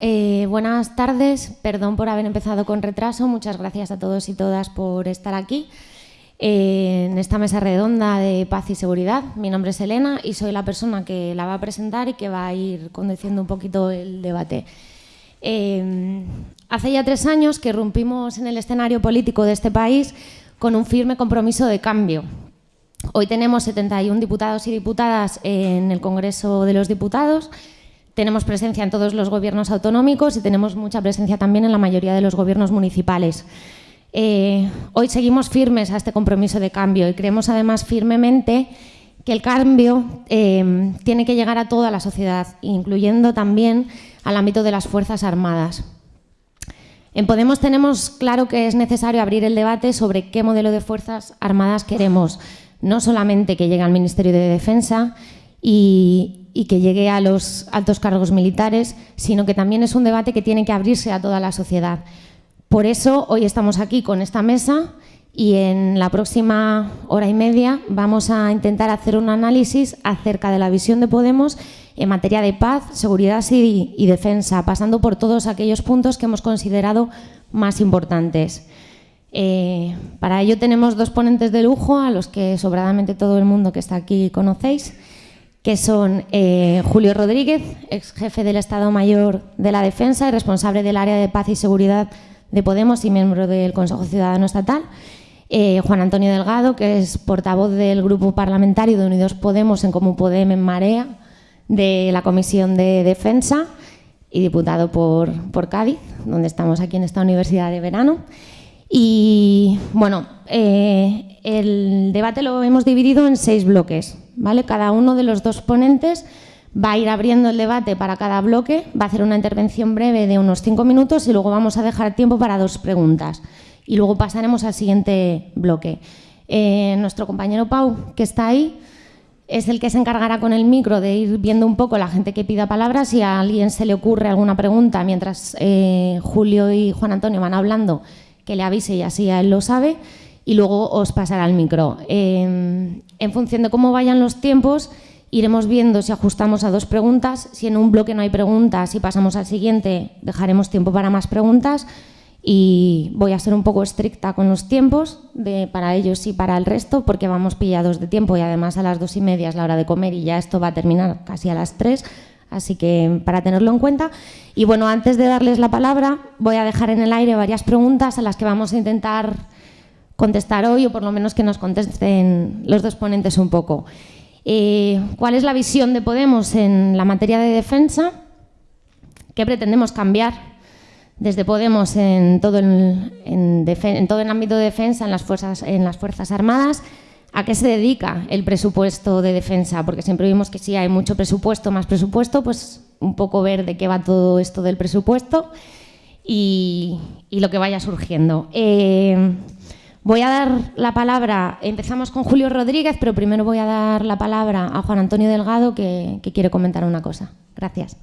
Eh, buenas tardes, perdón por haber empezado con retraso, muchas gracias a todos y todas por estar aquí eh, en esta mesa redonda de paz y seguridad. Mi nombre es Elena y soy la persona que la va a presentar y que va a ir conduciendo un poquito el debate. Eh, hace ya tres años que rompimos en el escenario político de este país con un firme compromiso de cambio. Hoy tenemos 71 diputados y diputadas en el Congreso de los Diputados, tenemos presencia en todos los gobiernos autonómicos y tenemos mucha presencia también en la mayoría de los gobiernos municipales. Eh, hoy seguimos firmes a este compromiso de cambio y creemos además firmemente que el cambio eh, tiene que llegar a toda la sociedad, incluyendo también al ámbito de las Fuerzas Armadas. En Podemos tenemos claro que es necesario abrir el debate sobre qué modelo de Fuerzas Armadas queremos, no solamente que llegue al Ministerio de Defensa y, y que llegue a los altos cargos militares, sino que también es un debate que tiene que abrirse a toda la sociedad. Por eso hoy estamos aquí con esta mesa y en la próxima hora y media vamos a intentar hacer un análisis acerca de la visión de Podemos en materia de paz, seguridad y, defensa, pasando por todos aquellos puntos que hemos considerado más importantes. Eh, para ello tenemos dos ponentes de lujo, a los que sobradamente todo el mundo que está aquí conocéis que son eh, Julio Rodríguez, ex jefe del Estado Mayor de la Defensa y responsable del área de paz y seguridad de Podemos y miembro del Consejo Ciudadano Estatal, eh, Juan Antonio Delgado, que es portavoz del Grupo Parlamentario de Unidos Podemos en Común Podem en Marea, de la Comisión de Defensa y diputado por, por Cádiz, donde estamos aquí en esta universidad de verano. Y bueno, eh, el debate lo hemos dividido en seis bloques. ¿Vale? Cada uno de los dos ponentes va a ir abriendo el debate para cada bloque, va a hacer una intervención breve de unos cinco minutos y luego vamos a dejar tiempo para dos preguntas. Y luego pasaremos al siguiente bloque. Eh, nuestro compañero Pau, que está ahí, es el que se encargará con el micro de ir viendo un poco la gente que pida palabras. Si a alguien se le ocurre alguna pregunta mientras eh, Julio y Juan Antonio van hablando, que le avise y así él lo sabe y luego os pasará el micro. En función de cómo vayan los tiempos, iremos viendo si ajustamos a dos preguntas. Si en un bloque no hay preguntas y pasamos al siguiente, dejaremos tiempo para más preguntas. Y voy a ser un poco estricta con los tiempos para ellos y para el resto, porque vamos pillados de tiempo y además a las dos y media es la hora de comer y ya esto va a terminar casi a las tres. Así que para tenerlo en cuenta. Y bueno, antes de darles la palabra, voy a dejar en el aire varias preguntas a las que vamos a intentar contestar hoy o por lo menos que nos contesten los dos ponentes un poco. Eh, ¿Cuál es la visión de Podemos en la materia de defensa? ¿Qué pretendemos cambiar desde Podemos en todo el, en, todo el ámbito de defensa, en las, fuerzas, en las Fuerzas Armadas? ¿A qué se dedica el presupuesto de defensa? Porque siempre vimos que si hay mucho presupuesto, más presupuesto, pues un poco ver de qué va todo esto del presupuesto y, lo que vaya surgiendo. Eh, Voy a dar la palabra, empezamos con Julio Rodríguez, pero primero voy a dar la palabra a Juan Antonio Delgado, que, quiere comentar una cosa. Gracias.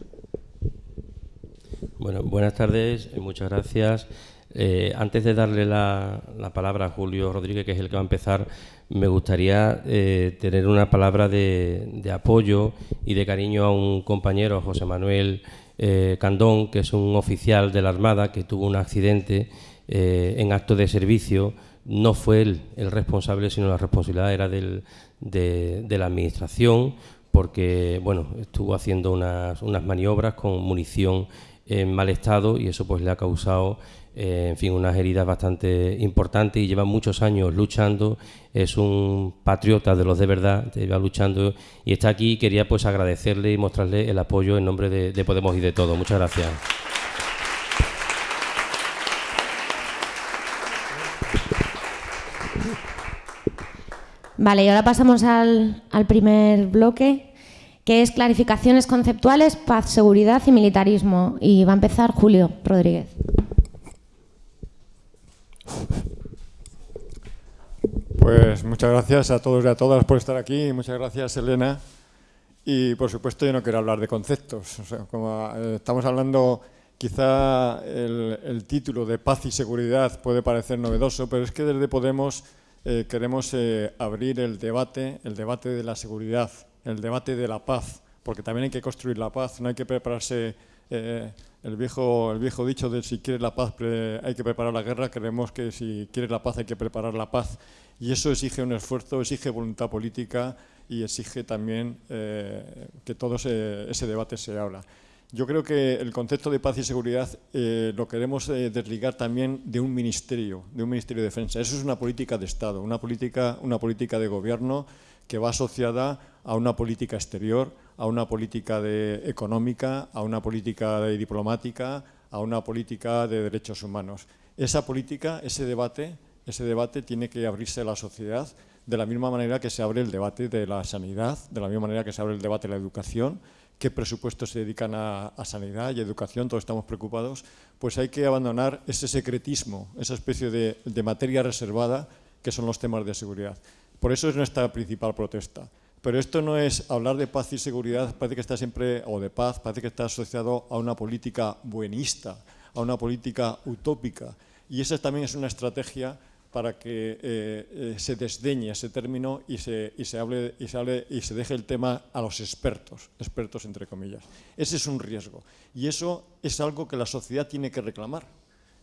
Buenas tardes, y muchas gracias. Eh, antes de darle la, palabra a Julio Rodríguez, que es el que va a empezar, me gustaría eh, tener una palabra de, apoyo y de cariño a un compañero, José Manuel eh, Candón, que es un oficial de la Armada que tuvo un accidente en acto de servicio no fue él el responsable, sino la responsabilidad era del, de, la administración, porque bueno, estuvo haciendo unas, unas, maniobras con munición en mal estado y eso pues le ha causado eh, en fin unas heridas bastante importantes y lleva muchos años luchando. Es un patriota de los de verdad lleva luchando y está aquí quería pues agradecerle y mostrarle el apoyo en nombre de, de Podemos y de todo. Muchas gracias Vale, y ahora pasamos al, primer bloque, que es clarificaciones conceptuales, paz, seguridad y militarismo. Y va a empezar Julio Rodríguez. Pues muchas gracias a todos y a todas por estar aquí. Muchas gracias, Elena. Y por supuesto yo no quiero hablar de conceptos. como eh, estamos hablando, quizá el título de paz y seguridad puede parecer novedoso, pero es que desde Podemos eh, queremos eh, abrir el debate, el debate de la seguridad, el debate de la paz, porque también hay que construir la paz, no hay que prepararse Eh, el, viejo, el viejo dicho de si quieres la paz hay que preparar la guerra, creemos que si quieres la paz hay que preparar la paz. Y eso exige un esfuerzo, exige voluntad política y exige también eh, que todo ese debate se habla. Yo creo que el concepto de paz y seguridad eh, lo queremos eh, desligar también de un ministerio, de un ministerio de defensa. Eso es una política de Estado, una política, una política de gobierno que va asociada a una política exterior, a una política de, económica, a una política de diplomática, a una política de derechos humanos. Esa política, ese debate, ese debate tiene que abrirse a la sociedad de la misma manera que se abre el debate de la sanidad, de la misma manera que se abre el debate de la educación, qué presupuestos se dedican a, sanidad y educación, todos estamos preocupados, pues hay que abandonar ese secretismo, esa especie de, de materia reservada que son los temas de seguridad. Por eso es nuestra principal protesta. Pero esto no es hablar de paz y seguridad, parece que está siempre, o de paz, parece que está asociado a una política buenista, a una política utópica. Y esa también es una estrategia para que eh, eh, se desdeñe ese término y se, y, se hable, y, se hable, y se deje el tema a los expertos, expertos entre comillas. Ese es un riesgo y eso es algo que la sociedad tiene que reclamar,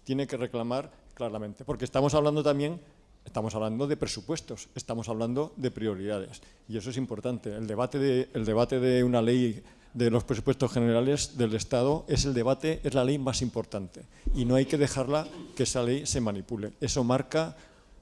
tiene que reclamar claramente, porque estamos hablando también Estamos hablando de presupuestos, estamos hablando de prioridades y eso es importante. El debate de, el debate de una ley de los presupuestos generales del Estado es el debate, es la ley más importante y no hay que dejarla que esa ley se manipule. Eso marca,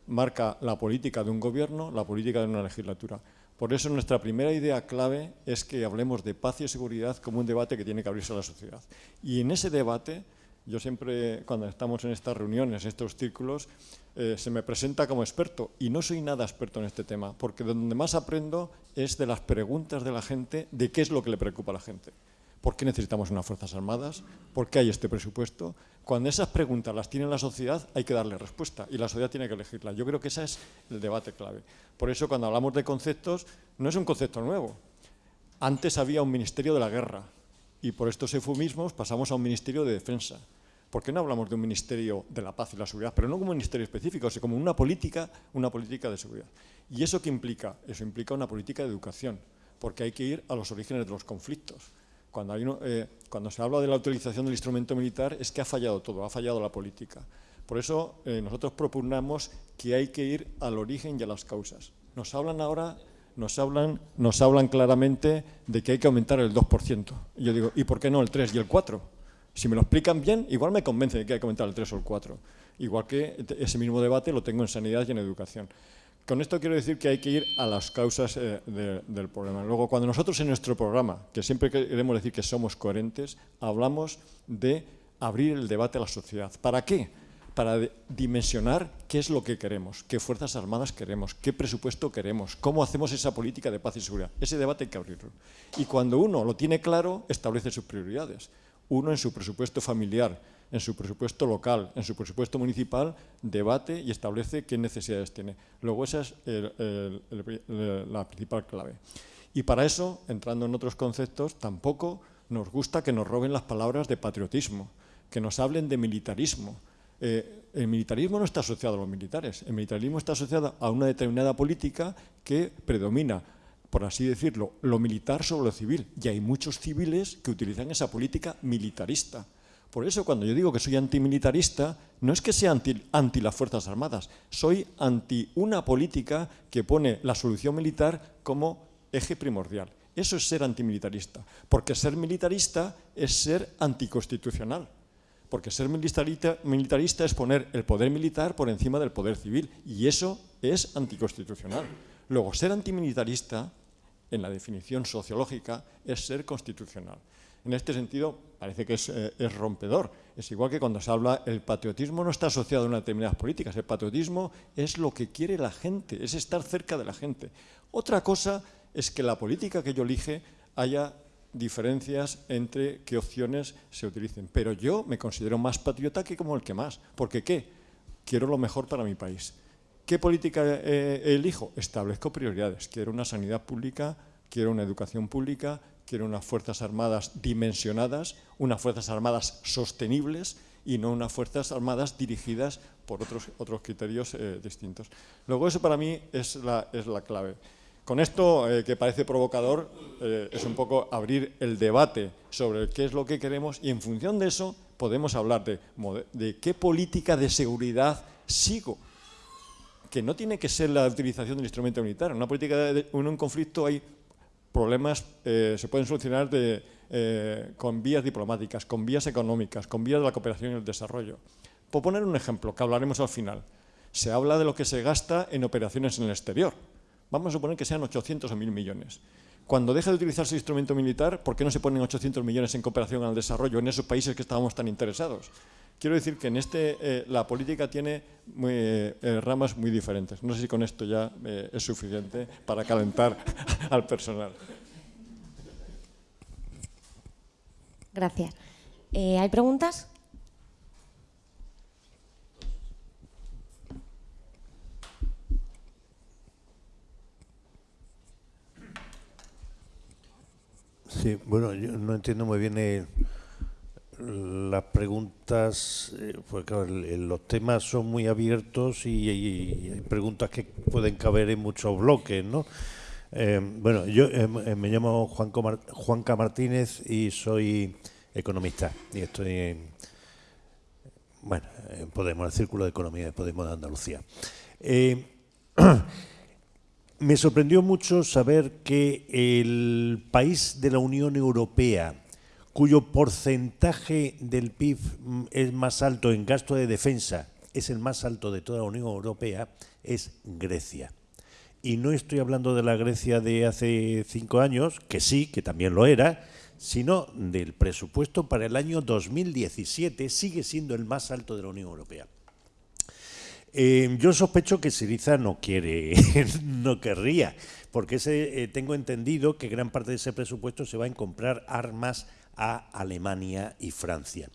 marca la política de un gobierno, la política de una legislatura. Por eso nuestra primera idea clave es que hablemos de paz y seguridad como un debate que tiene que abrirse a la sociedad. Y en ese debate, yo siempre, cuando estamos en estas reuniones, en estos círculos, eh, se me presenta como experto y no soy nada experto en este tema, porque donde más aprendo es de las preguntas de la gente, de qué es lo que le preocupa a la gente. ¿Por qué necesitamos unas Fuerzas Armadas? ¿Por qué hay este presupuesto? Cuando esas preguntas las tiene la sociedad, hay que darle respuesta y la sociedad tiene que elegirla. Yo creo que ese es el debate clave. Por eso, cuando hablamos de conceptos, no es un concepto nuevo. Antes había un Ministerio de la Guerra y por estos eufemismos pasamos a un Ministerio de Defensa. ¿Por qué no hablamos de un Ministerio de la Paz y la Seguridad? Pero no como un ministerio específico, sino como una política, una política de seguridad. ¿Y eso qué implica? Eso implica una política de educación, porque hay que ir a los orígenes de los conflictos. Cuando, eh, cuando se habla de la utilización del instrumento militar es que ha fallado todo, ha fallado la política. Por eso eh, nosotros propugnamos que hay que ir al origen y a las causas. Nos hablan ahora nos hablan, nos hablan claramente de que hay que aumentar el 2%. Y yo digo, ¿y por qué no el 3 y el 4? Si me lo explican bien, igual me convence de que hay que aumentar el 3 o el 4. Igual que ese mismo debate lo tengo en sanidad y en educación. Con esto quiero decir que hay que ir a las causas eh, del problema. Luego, cuando nosotros en nuestro programa, que siempre queremos decir que somos coherentes, hablamos de abrir el debate a la sociedad. ¿Para qué? Para dimensionar qué es lo que queremos, qué Fuerzas Armadas queremos, qué presupuesto queremos, cómo hacemos esa política de paz y seguridad. Ese debate hay que abrirlo. Y cuando uno lo tiene claro, establece sus prioridades uno en su presupuesto familiar, en su presupuesto local, en su presupuesto municipal, debate y establece qué necesidades tiene. Luego esa es la principal clave. Y para eso, entrando en otros conceptos, tampoco nos gusta que nos roben las palabras de patriotismo, que nos hablen de militarismo. Eh, el militarismo no está asociado a los militares, el militarismo está asociado a una determinada política que predomina por así decirlo, lo militar sobre lo civil. Y hay muchos civiles que utilizan esa política militarista. Por eso cuando yo digo que soy antimilitarista, no es que sea anti, anti, las Fuerzas Armadas, soy anti una política que pone la solución militar como eje primordial. Eso es ser antimilitarista, porque ser militarista es ser anticonstitucional. Porque ser militarista, militarista es poner el poder militar por encima del poder civil, y eso es anticonstitucional. Luego, ser antimilitarista en la definición sociológica es ser constitucional. En este sentido, parece que eh, es, rompedor. Es igual que cuando se habla, el patriotismo no está asociado a una determinadas políticas. El patriotismo es lo que quiere la gente, es estar cerca de la gente. Otra cosa es que la política que yo elige haya diferencias entre qué opciones se utilicen. Pero yo me considero más patriota que como el que más. Porque ¿qué? Quiero lo mejor para mi país. ¿Qué política eh, elijo? Establezco prioridades. Quiero una sanidad pública, quiero una educación pública, quiero unas Fuerzas Armadas dimensionadas, unas Fuerzas Armadas sostenibles y no unas Fuerzas Armadas dirigidas por otros, otros criterios eh, distintos. Luego eso para mí es la, es la clave. Con esto, eh, que parece provocador, eh, es un poco abrir el debate sobre qué es lo que queremos y en función de eso podemos hablar de, qué política de seguridad sigo que no tiene que ser la utilización del instrumento militar. En una política de, en un conflicto hay problemas, eh, se pueden solucionar eh, con vías diplomáticas, con vías económicas, con vías de la cooperación y el desarrollo. Por poner un ejemplo, que hablaremos al final, se habla de lo que se gasta en operaciones en el exterior. Vamos a suponer que sean 800 o 1.000 millones. Cuando deja de utilizarse el instrumento militar, ¿por qué no se ponen 800 millones en cooperación al desarrollo en esos países que estábamos tan interesados? Quiero decir que en este eh, la política tiene eh, ramas muy diferentes. No sé si con esto ya eh, es suficiente para calentar al personal. Gracias. ¿Hay preguntas? Sí, bueno, yo no entiendo muy bien el las preguntas, eh, pues claro, los temas son muy abiertos y, hay preguntas que pueden caber en muchos bloques, ¿no? Eh, bueno, yo eh, me llamo Juanca Martínez y soy economista y estoy en, bueno, en Podemos, el Círculo de Economía de Podemos de Andalucía. me sorprendió mucho saber que el país de la Unión Europea cuyo porcentaje del PIB es más alto en gasto de defensa, es el más alto de toda la Unión Europea, es Grecia. Y no estoy hablando de la Grecia de hace cinco años, que sí, que también lo era, sino del presupuesto para el año 2017, sigue siendo el más alto de la Unión Europea. Eh, yo sospecho que Siriza no quiere, no querría, porque eh, tengo entendido que gran parte de ese presupuesto se va a comprar armas a Alemania y Francia.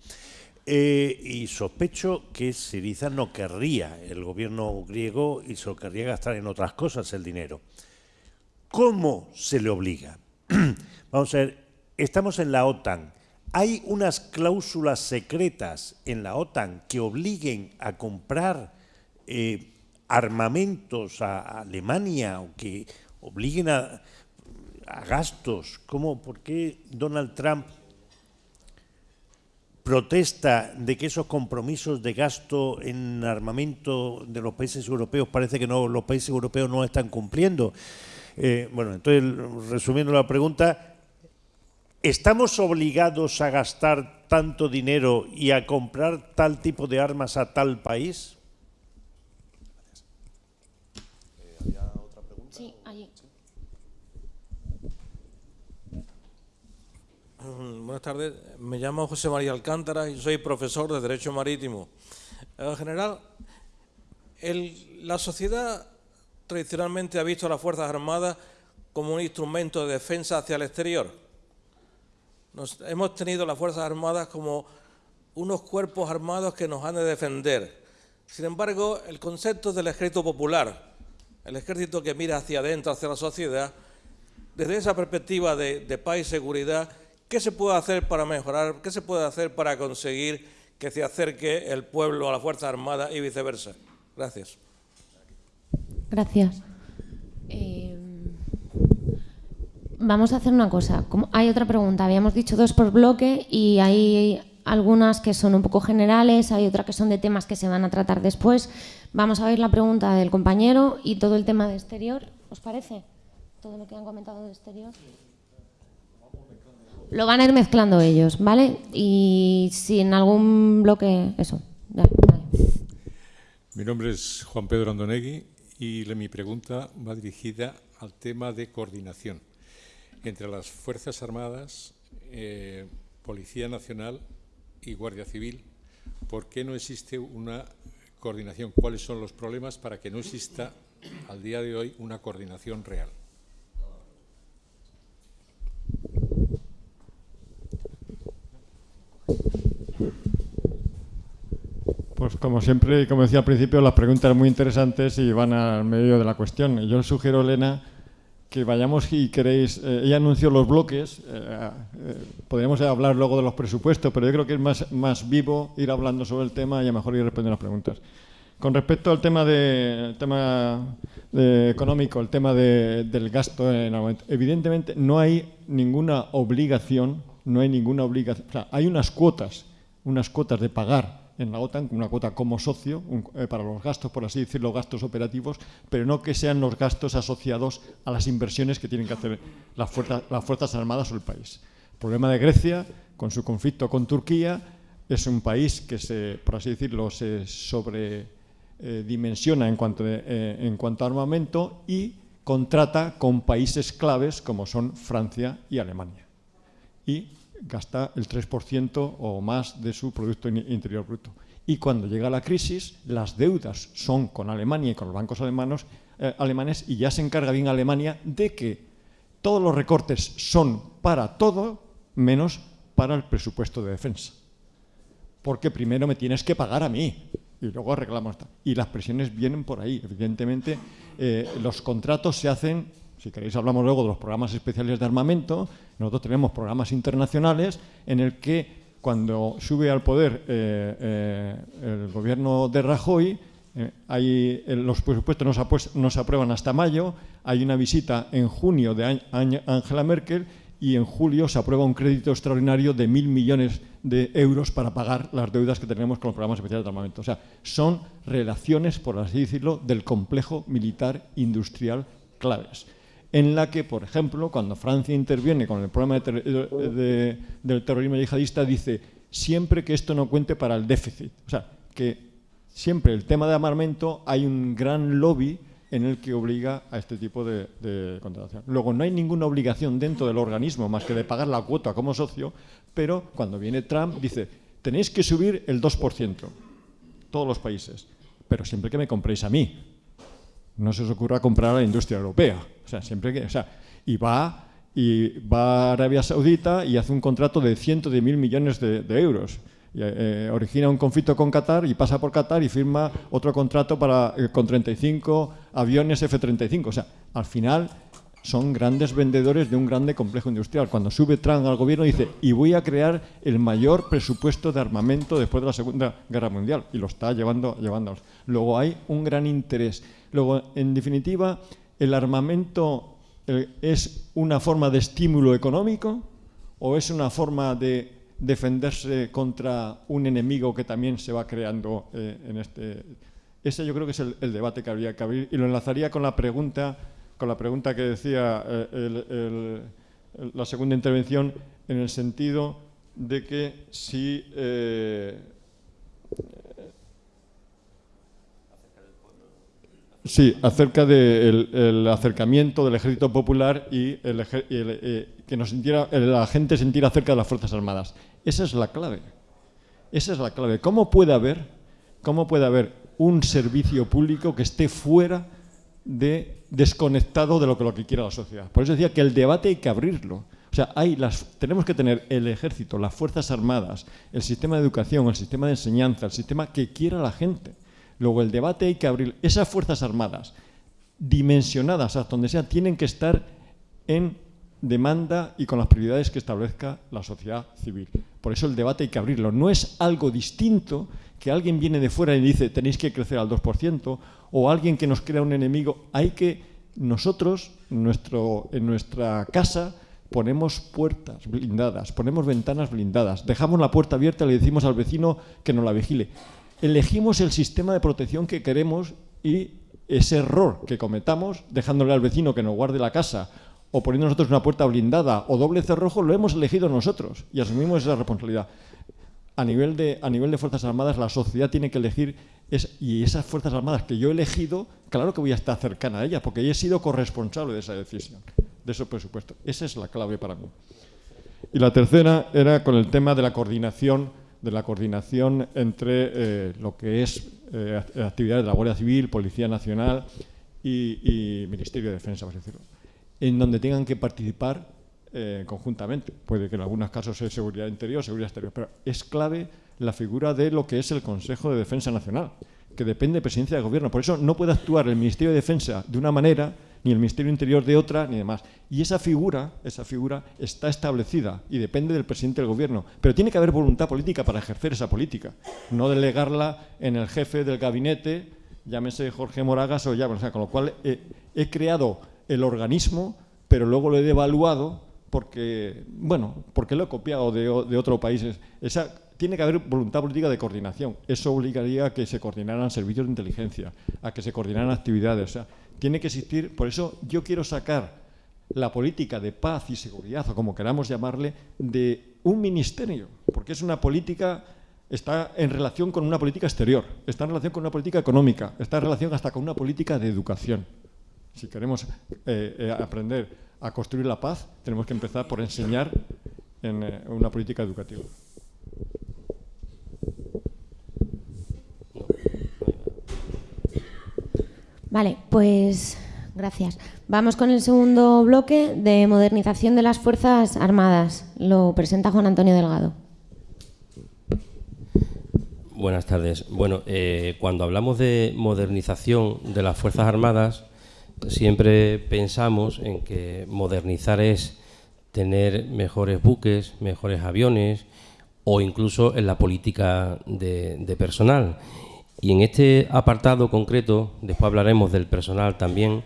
Eh, y sospecho que Siriza no querría, el gobierno griego, y se lo querría gastar en otras cosas el dinero. ¿Cómo se le obliga? Vamos a ver, estamos en la OTAN. ¿Hay unas cláusulas secretas en la OTAN que obliguen a comprar eh, armamentos a Alemania o que obliguen a, gastos? ¿Cómo, ¿Por qué Donald Trump protesta de que esos compromisos de gasto en armamento de los países europeos parece que no, los países europeos no están cumpliendo. Eh, bueno, entonces, resumiendo la pregunta, ¿estamos obligados a gastar tanto dinero y a comprar tal tipo de armas a tal país? Buenas tardes, me llamo José María Alcántara y soy profesor de Derecho Marítimo. En general, la sociedad tradicionalmente ha visto a las Fuerzas Armadas como un instrumento de defensa hacia el exterior. hemos tenido las Fuerzas Armadas como unos cuerpos armados que nos han de defender. Sin embargo, el concepto del ejército popular, el ejército que mira hacia adentro, hacia la sociedad, desde esa perspectiva de, de paz y seguridad, ¿Qué se puede hacer para mejorar? ¿Qué se puede hacer para conseguir que se acerque el pueblo a la Fuerza Armada y viceversa? Gracias. Gracias. Eh, vamos a hacer una cosa. hay otra pregunta. Habíamos dicho dos por bloque y hay algunas que son un poco generales, hay otras que son de temas que se van a tratar después. Vamos a ver la pregunta del compañero y todo el tema de exterior. ¿Os parece? Todo lo que han comentado de exterior. Lo van a ir mezclando ellos, ¿vale? Y si en algún bloque, eso. Mi nombre es Juan Pedro Andonegui y mi pregunta va dirigida al tema de coordinación entre las Fuerzas Armadas, eh, Policía Nacional y Guardia Civil. ¿Por qué no existe una coordinación? ¿Cuáles son los problemas para que no exista al día de hoy una coordinación real? Pues como siempre, como decía al principio, las preguntas muy interesantes y van al medio de la cuestión. Yo sugiero, Elena, que vayamos y queréis... Eh, ella anunció los bloques, eh, eh, podríamos hablar luego de los presupuestos, pero yo creo que es más, más vivo ir hablando sobre el tema y a lo mejor ir respondiendo las preguntas. Con respecto al tema, de, tema económico, el tema del gasto en evidentemente no hay ninguna obligación, no hay ninguna obligación, o sea, hay unas cuotas, unas cuotas de pagar en la OTAN, una cuota como socio eh, para los gastos, por así decirlo, gastos operativos, pero no que sean los gastos asociados a las inversiones que tienen que hacer las fuerzas, Armadas o el país. El problema de Grecia, con su conflicto con Turquía, es un país que, se, por así decirlo, se sobredimensiona en, cuanto eh, en cuanto a armamento y contrata con países claves como son Francia y Alemania. Y gasta el 3% o más de su Producto Interior Bruto. Y cuando llega la crisis, las deudas son con Alemania y con los bancos alemanes, eh, alemanes y ya se encarga bien Alemania de que todos los recortes son para todo menos para el presupuesto de defensa. Porque primero me tienes que pagar a mí y luego arreglamos. Y las presiones vienen por ahí. Evidentemente, eh, los contratos se hacen si queréis hablamos luego de los programas especiales de armamento. Nosotros tenemos programas internacionales en el que cuando sube al poder eh, eh, el gobierno de Rajoy, eh, los presupuestos no se, aprueban hasta mayo, hay una visita en junio de Angela Merkel y en julio se aprueba un crédito extraordinario de mil millones de euros para pagar las deudas que tenemos con los programas especiales de armamento. O sea, son relaciones, por así decirlo, del complejo militar industrial claves en la que, por ejemplo, cuando Francia interviene con el problema del terrorismo yihadista, dice siempre que esto no cuente para el déficit. O sea, que siempre el tema de armamento hay un gran lobby en el que obliga a este tipo de, de, contratación. Luego, no hay ninguna obligación dentro del organismo más que de pagar la cuota como socio, pero cuando viene Trump dice, tenéis que subir el 2%, todos los países, pero siempre que me compréis a mí. No se os ocurra comprar a la industria europea. Siempre que, o sea, y va y va a Arabia Saudita y hace un contrato de cientos de mil millones de, euros. Y, eh, origina un conflicto con Qatar y pasa por Qatar y firma otro contrato para, eh, con 35 aviones F-35. O sea, al final son grandes vendedores de un grande complejo industrial. Cuando sube Trump al gobierno dice, y voy a crear el mayor presupuesto de armamento después de la Segunda Guerra Mundial. Y lo está llevando, llevando. Luego hay un gran interés. Luego, en definitiva, ¿El armamento eh, es una forma de estímulo económico o es una forma de defenderse contra un enemigo que también se va creando eh, en este... Ese yo creo que es el, debate que habría que abrir. Y lo enlazaría con la pregunta, con la pregunta que decía eh, la segunda intervención en el sentido de que si Sí, acerca del acercamiento del ejército popular y, el, eh, que nos sintiera, la gente sentir acerca de las Fuerzas Armadas. Esa es la clave. Esa es la clave. ¿Cómo puede haber, cómo puede haber un servicio público que esté fuera de desconectado de lo que, lo que quiera la sociedad? Por eso decía que el debate hay que abrirlo. O sea, hay las, tenemos que tener el ejército, las Fuerzas Armadas, el sistema de educación, el sistema de enseñanza, el sistema que quiera la gente Luego el debate hay que abrir. Esas Fuerzas Armadas, dimensionadas hasta donde sea, tienen que estar en demanda y con las prioridades que establezca la sociedad civil. Por eso el debate hay que abrirlo. No es algo distinto que alguien viene de fuera y dice tenéis que crecer al 2% o alguien que nos crea un enemigo. Hay que nosotros, nuestro, en nuestra casa, ponemos puertas blindadas, ponemos ventanas blindadas, dejamos la puerta abierta y le decimos al vecino que nos la vigile elegimos el sistema de protección que queremos y ese error que cometamos, dejándole al vecino que nos guarde la casa o poniendo nosotros una puerta blindada o doble cerrojo, lo hemos elegido nosotros y asumimos esa responsabilidad. A nivel de, a nivel de Fuerzas Armadas, la sociedad tiene que elegir, y esas Fuerzas Armadas que yo he elegido, claro que voy a estar cercana a ellas, porque he sido corresponsable de esa decisión, de ese presupuesto. Esa es la clave para mí. Y la tercera era con el tema de la coordinación de la coordinación entre eh, lo que es eh, actividades de la Guardia Civil, Policía Nacional y, Ministerio de Defensa, por decirlo, en donde tengan que participar eh, conjuntamente. Puede que en algunos casos sea seguridad interior, seguridad exterior, pero es clave la figura de lo que es el Consejo de Defensa Nacional, que depende de presidencia de gobierno. Por eso no puede actuar el Ministerio de Defensa de una manera ni el Ministerio Interior de otra, ni demás. Y esa figura, esa figura está establecida y depende del presidente del gobierno. Pero tiene que haber voluntad política para ejercer esa política, no delegarla en el jefe del gabinete, llámese Jorge Moragas o ya, con lo cual he, creado el organismo, pero luego lo he devaluado porque, bueno, porque lo he copiado de, de otros países. Esa, tiene que haber voluntad política de coordinación. Eso obligaría a que se coordinaran servicios de inteligencia, a que se coordinaran actividades. Tiene que existir. Por eso yo quiero sacar la política de paz y seguridad, o como queramos llamarle, de un ministerio, porque es una política, está en relación con una política exterior, está en relación con una política económica, está en relación hasta con una política de educación. Si queremos eh, eh, aprender a construir la paz, tenemos que empezar por enseñar en eh, una política educativa. Vale, pues gracias. Vamos con el segundo bloque de modernización de las Fuerzas Armadas. Lo presenta Juan Antonio Delgado. Buenas tardes. Bueno, eh, cuando hablamos de modernización de las Fuerzas Armadas, siempre pensamos en que modernizar es tener mejores buques, mejores aviones o incluso en la política de personal. Y en este apartado concreto, después hablaremos del personal también,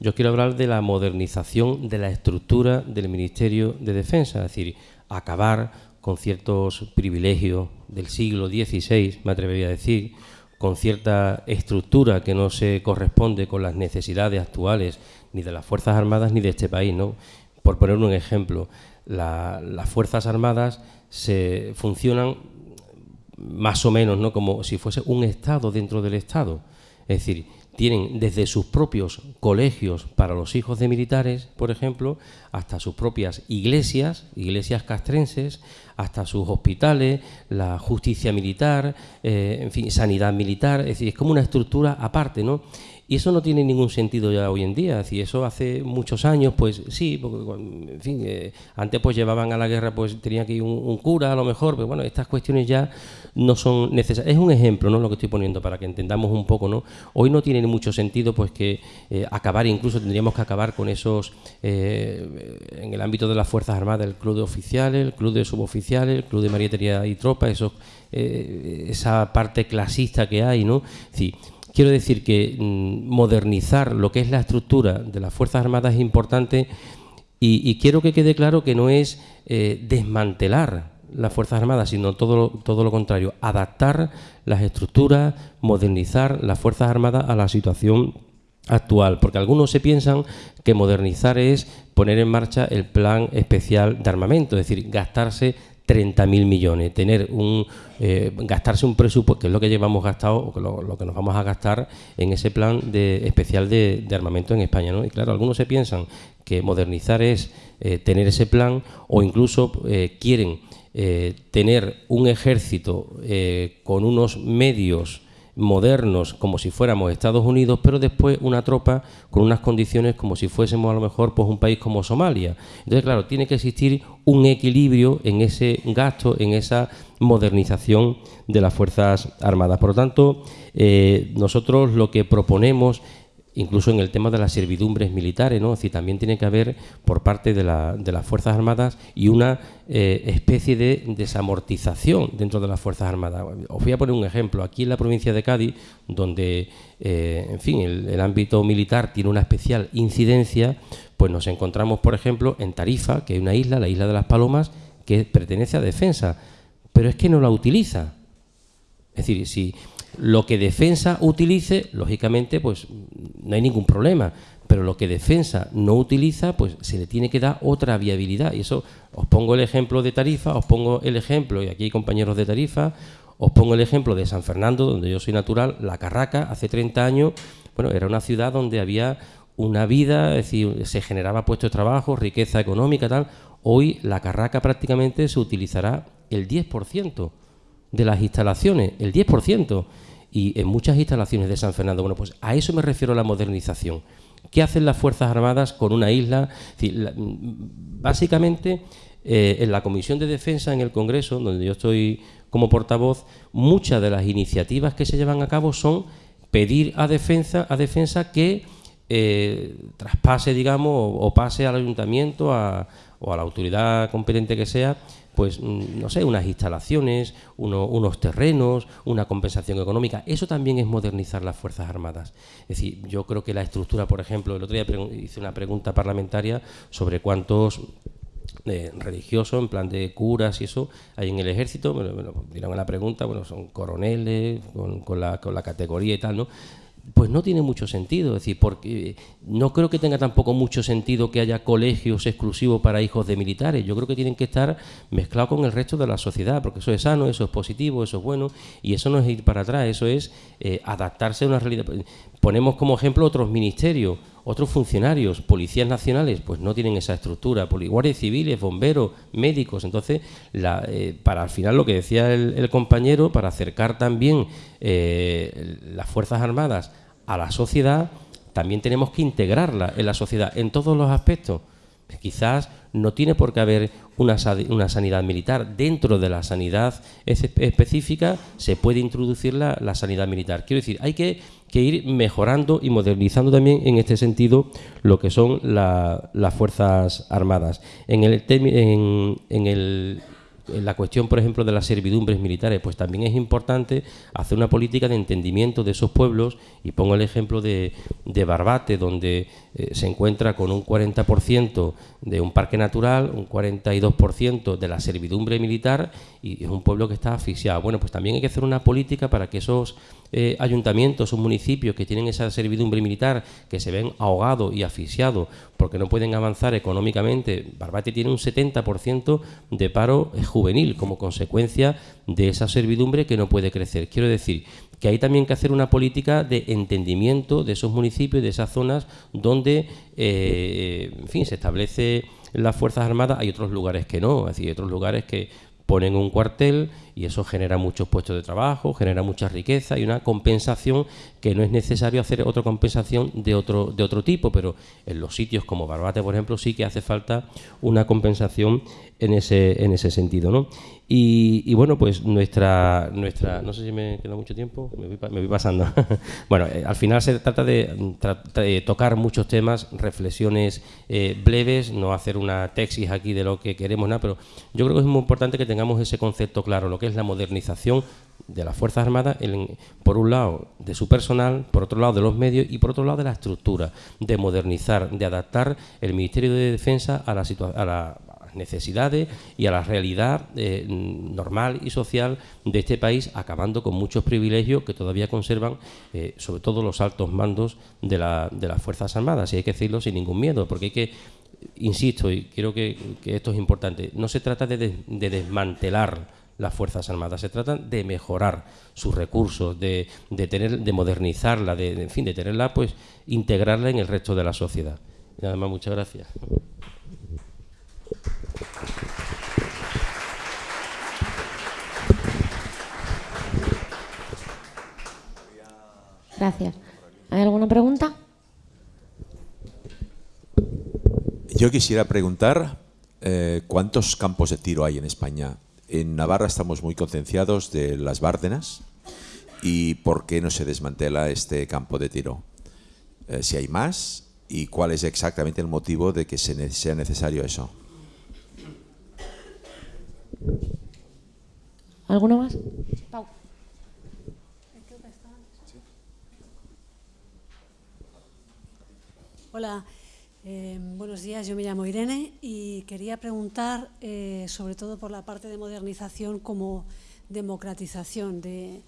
yo quiero hablar de la modernización de la estructura del Ministerio de Defensa, es decir, acabar con ciertos privilegios del siglo XVI, me atrevería a decir, con cierta estructura que no se corresponde con las necesidades actuales ni de las Fuerzas Armadas ni de este país. ¿no? Por poner un ejemplo, las Fuerzas Armadas se funcionan más o menos, ¿no? Como si fuese un Estado dentro del Estado. Es decir, tienen desde sus propios colegios para los hijos de militares, por ejemplo, hasta sus propias iglesias, iglesias castrenses, hasta sus hospitales, la justicia militar, eh, en fin, sanidad militar, es decir, es como una estructura aparte, ¿no? Y eso no tiene ningún sentido ya hoy en día. Si eso hace muchos años, pues sí, porque, en fin, eh, antes pues llevaban a la guerra, pues tenía que ir un, cura a lo mejor, pero bueno, estas cuestiones ya no son necesarias. Es un ejemplo, ¿no? Lo que estoy poniendo para que entendamos un poco, ¿no? Hoy no tiene mucho sentido, pues que eh, acabar, incluso tendríamos que acabar con esos, eh, en el ámbito de las Fuerzas Armadas, el club de oficiales, el club de suboficiales, el club de marietería y tropa, esos, esa parte clasista que hay, ¿no? Sí, Quiero decir que mm, modernizar lo que es la estructura de las Fuerzas Armadas es importante y, quiero que quede claro que no es eh, desmantelar las Fuerzas Armadas, sino todo, todo lo contrario, adaptar las estructuras, modernizar las Fuerzas Armadas a la situación actual, porque algunos se piensan que modernizar es poner en marcha el plan especial de armamento, es decir, gastarse 30.000 millones, tener un eh, gastarse un presupuesto, que es lo que llevamos gastado, o lo, que nos vamos a gastar en ese plan de, especial de, armamento en España. Y claro, algunos se piensan que modernizar es eh, tener ese plan o incluso eh, quieren tener un ejército con unos medios modernos como si fuéramos Estados Unidos, pero después una tropa con unas condiciones como si fuésemos a lo mejor pues un país como Somalia. Entonces, claro, tiene que existir un equilibrio en ese gasto, en esa modernización de las Fuerzas Armadas. Por lo tanto, eh, nosotros lo que proponemos incluso en el tema de las servidumbres militares, ¿no? Es también tiene que haber por parte de, las Fuerzas Armadas y una eh, especie de desamortización dentro de las Fuerzas Armadas. Os voy a poner un ejemplo. Aquí en la provincia de Cádiz, donde, eh, en fin, el, ámbito militar tiene una especial incidencia, pues nos encontramos, por ejemplo, en Tarifa, que hay una isla, la isla de las Palomas, que pertenece a defensa, pero es que no la utiliza. Es decir, si lo que defensa utilice, lógicamente, pues no hay ningún problema. Pero lo que defensa no utiliza, pues se le tiene que dar otra viabilidad. Y eso, os pongo el ejemplo de Tarifa, os pongo el ejemplo, y aquí hay compañeros de Tarifa, os pongo el ejemplo de San Fernando, donde yo soy natural, La Carraca, hace 30 años, bueno, era una ciudad donde había una vida, es decir, se generaba puestos de trabajo, riqueza económica, tal. Hoy La Carraca prácticamente se utilizará el 10% de las instalaciones, el 10%. Y en muchas instalaciones de San Fernando, bueno, pues a eso me refiero a la modernización. ¿Qué hacen las Fuerzas Armadas con una isla? básicamente, eh, en la Comisión de Defensa en el Congreso, donde yo estoy como portavoz, muchas de las iniciativas que se llevan a cabo son pedir a defensa, a defensa que eh, traspase, digamos, o, pase al ayuntamiento o a la autoridad competente que sea, pues mm, no sé, unas instalaciones, unos terrenos, una compensación económica. Eso también es modernizar las Fuerzas Armadas. Es decir, yo creo que la estructura, por ejemplo, el otro día hice una pregunta parlamentaria sobre cuántos eh, religiosos, en plan de curas y eso, hay en el ejército, me lo, a la pregunta, bueno, son coroneles, con, con, la, con la categoría y tal, ¿no? Pues no tiene mucho sentido. Es decir, porque no creo que tenga tampoco mucho sentido que haya colegios exclusivos para hijos de militares. Yo creo que tienen que estar mezclados con el resto de la sociedad, porque eso es sano, eso es positivo, eso es bueno, y eso no es ir para atrás, eso es eh, adaptarse a una realidad. Ponemos como ejemplo otros ministerios, otros funcionarios, policías nacionales, pues no tienen esa estructura, guardias civiles, bomberos, médicos. Entonces, eh, para al final lo que decía el, compañero, para acercar también eh, las Fuerzas Armadas a la sociedad, también tenemos que integrarla en la sociedad en todos los aspectos. Quizás no tiene por qué haber una, sanidad militar. Dentro de la sanidad específica se puede introducir la sanidad militar. Quiero decir, hay que que ir mejorando y modernizando también en este sentido lo que son las Fuerzas Armadas. En el, en, en el en la cuestión, por ejemplo, de las servidumbres militares, pues también es importante hacer una política de entendimiento de esos pueblos, y pongo el ejemplo de, de Barbate, donde eh, se encuentra con un 40% de un parque natural, un 42% de la servidumbre militar, y es un pueblo que está asfixiado. Bueno, pues también hay que hacer una política para que esos eh, ayuntamientos, esos municipios que tienen esa servidumbre militar, que se ven ahogados y asfixiados porque no pueden avanzar económicamente, Barbate tiene un 70% de paro juvenil como consecuencia de esa servidumbre que no puede crecer. Quiero decir que hay también que hacer una política de entendimiento de esos municipios, de esas zonas donde, eh, en fin, se establece las Fuerzas Armadas, hay otros lugares que no, es decir, hay otros lugares que ponen un cuartel y eso genera muchos puestos de trabajo, genera mucha riqueza y una compensación que no es necesario hacer otra compensación de otro, de otro tipo, pero en los sitios como Barbate, por ejemplo, sí que hace falta una compensación en ese, en ese sentido. ¿no? Y, bueno, pues nuestra, nuestra, no sé si me queda mucho tiempo, me voy, pasando. bueno, eh, al final se trata de, tocar muchos temas, reflexiones eh, breves, no hacer una tesis aquí de lo que queremos, nada, pero yo creo que es muy importante que tengamos ese concepto claro, que es la modernización de las Fuerzas Armadas, por un lado de su personal, por otro lado de los medios y por otro lado de la estructura, de modernizar, de adaptar el Ministerio de Defensa a la, a necesidades y a la realidad eh, normal y social de este país, acabando con muchos privilegios que todavía conservan, eh, sobre todo los altos mandos de, las Fuerzas Armadas, y hay que decirlo sin ningún miedo, porque hay que, insisto, y creo que, esto es importante, no se trata de, desmantelar las Fuerzas Armadas. Se trata de mejorar sus recursos, de, de, tener, de modernizarla, de, en fin, de tenerla, pues, integrarla en el resto de la sociedad. Y nada más, muchas gracias. Gracias. ¿Hay alguna pregunta? Yo quisiera preguntar eh, cuántos campos de tiro hay en España. En Navarra estamos muy concienciados de las Bárdenas y por qué no se desmantela este campo de tiro. Eh, si hay más y cuál es exactamente el motivo de que sea necesario eso. ¿Alguno más? Hola, eh, buenos días. Yo me llamo Irene y quería preguntar eh, sobre todo por la parte de modernización como democratización de,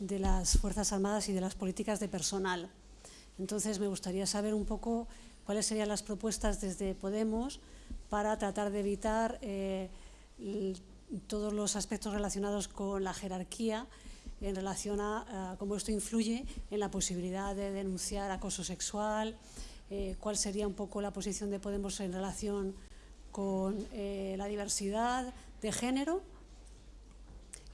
las Fuerzas Armadas y de las políticas de personal. Entonces me gustaría saber un poco cuáles serían las propuestas desde Podemos para tratar de evitar eh, todos los aspectos relacionados con la jerarquía en relación a, cómo esto influye en la posibilidad de denunciar acoso sexual, eh, cuál sería un poco la posición de Podemos en relación con eh, la diversidad de género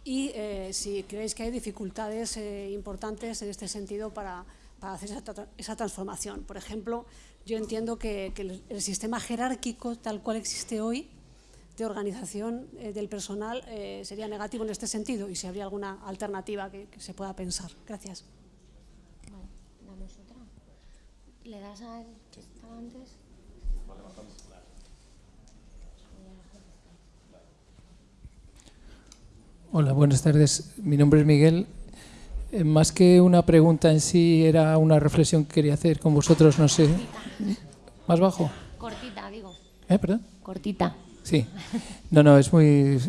y eh, si creéis que hay dificultades importantes en este sentido para, hacer esa, transformación. Por ejemplo, yo entiendo que, el, sistema jerárquico tal cual existe hoy de organización del personal sería negativo en este sentido y si habría alguna alternativa que, que se pueda pensar. Gracias. ¿Le das a él que estaba antes? Hola, buenas tardes. Mi nombre es Miguel. Eh, más que una pregunta en sí, era una reflexión que quería hacer con vosotros, no sé. ¿Más bajo? Cortita, digo. ¿Eh, perdón? Cortita. Sí. No, no, es muy...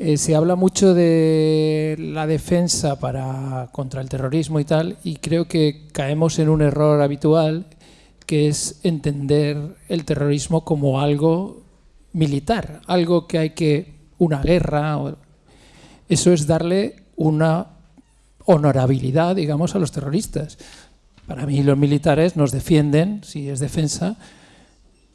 eh, se habla mucho de la defensa para, contra el terrorismo y tal, y creo que caemos en un error habitual, que es entender el terrorismo como algo militar, algo que hay que... una guerra. eso es darle una honorabilidad, digamos, a los terroristas. Para mí los militares nos defienden, si es defensa,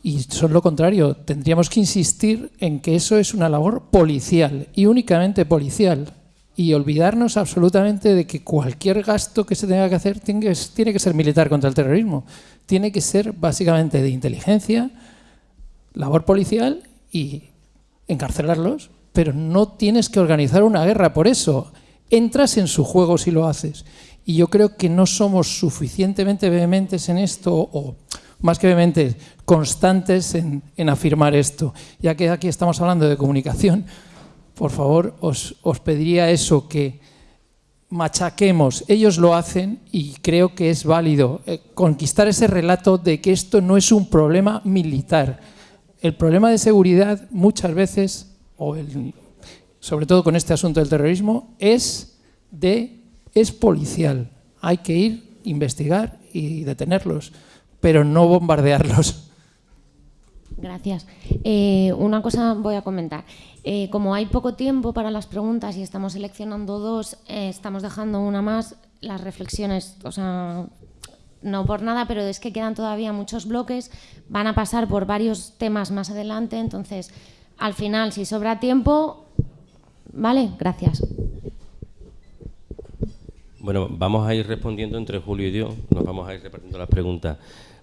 y son lo contrario. Tendríamos que insistir en que eso es una labor policial y únicamente policial. Y olvidarnos absolutamente de que cualquier gasto que se tenga que hacer tiene que, tiene que ser militar contra el terrorismo. Tiene que ser básicamente de inteligencia, labor policial y encarcelarlos. Pero no tienes que organizar una guerra por eso. Entras en su juego si lo haces. Y yo creo que no somos suficientemente vehementes en esto, o más que vehementes, constantes en, afirmar esto. Ya que aquí estamos hablando de comunicación, por favor, os, os pediría eso, que machaquemos. Ellos lo hacen y creo que es válido eh, conquistar ese relato de que esto no es un problema militar. El problema de seguridad muchas veces, o el- sobre todo con este asunto del terrorismo, es de es policial. Hay que ir, investigar y detenerlos, pero no bombardearlos. Gracias. Eh, una cosa voy a comentar. Eh, como hay poco tiempo para las preguntas y estamos seleccionando dos, eh, estamos dejando una más, las reflexiones, o sea, no por nada, pero es que quedan todavía muchos bloques, van a pasar por varios temas más adelante, entonces, al final, si sobra tiempo, vale, gracias. Bueno, vamos a ir respondiendo entre Julio y yo, nos vamos a ir repartiendo las preguntas.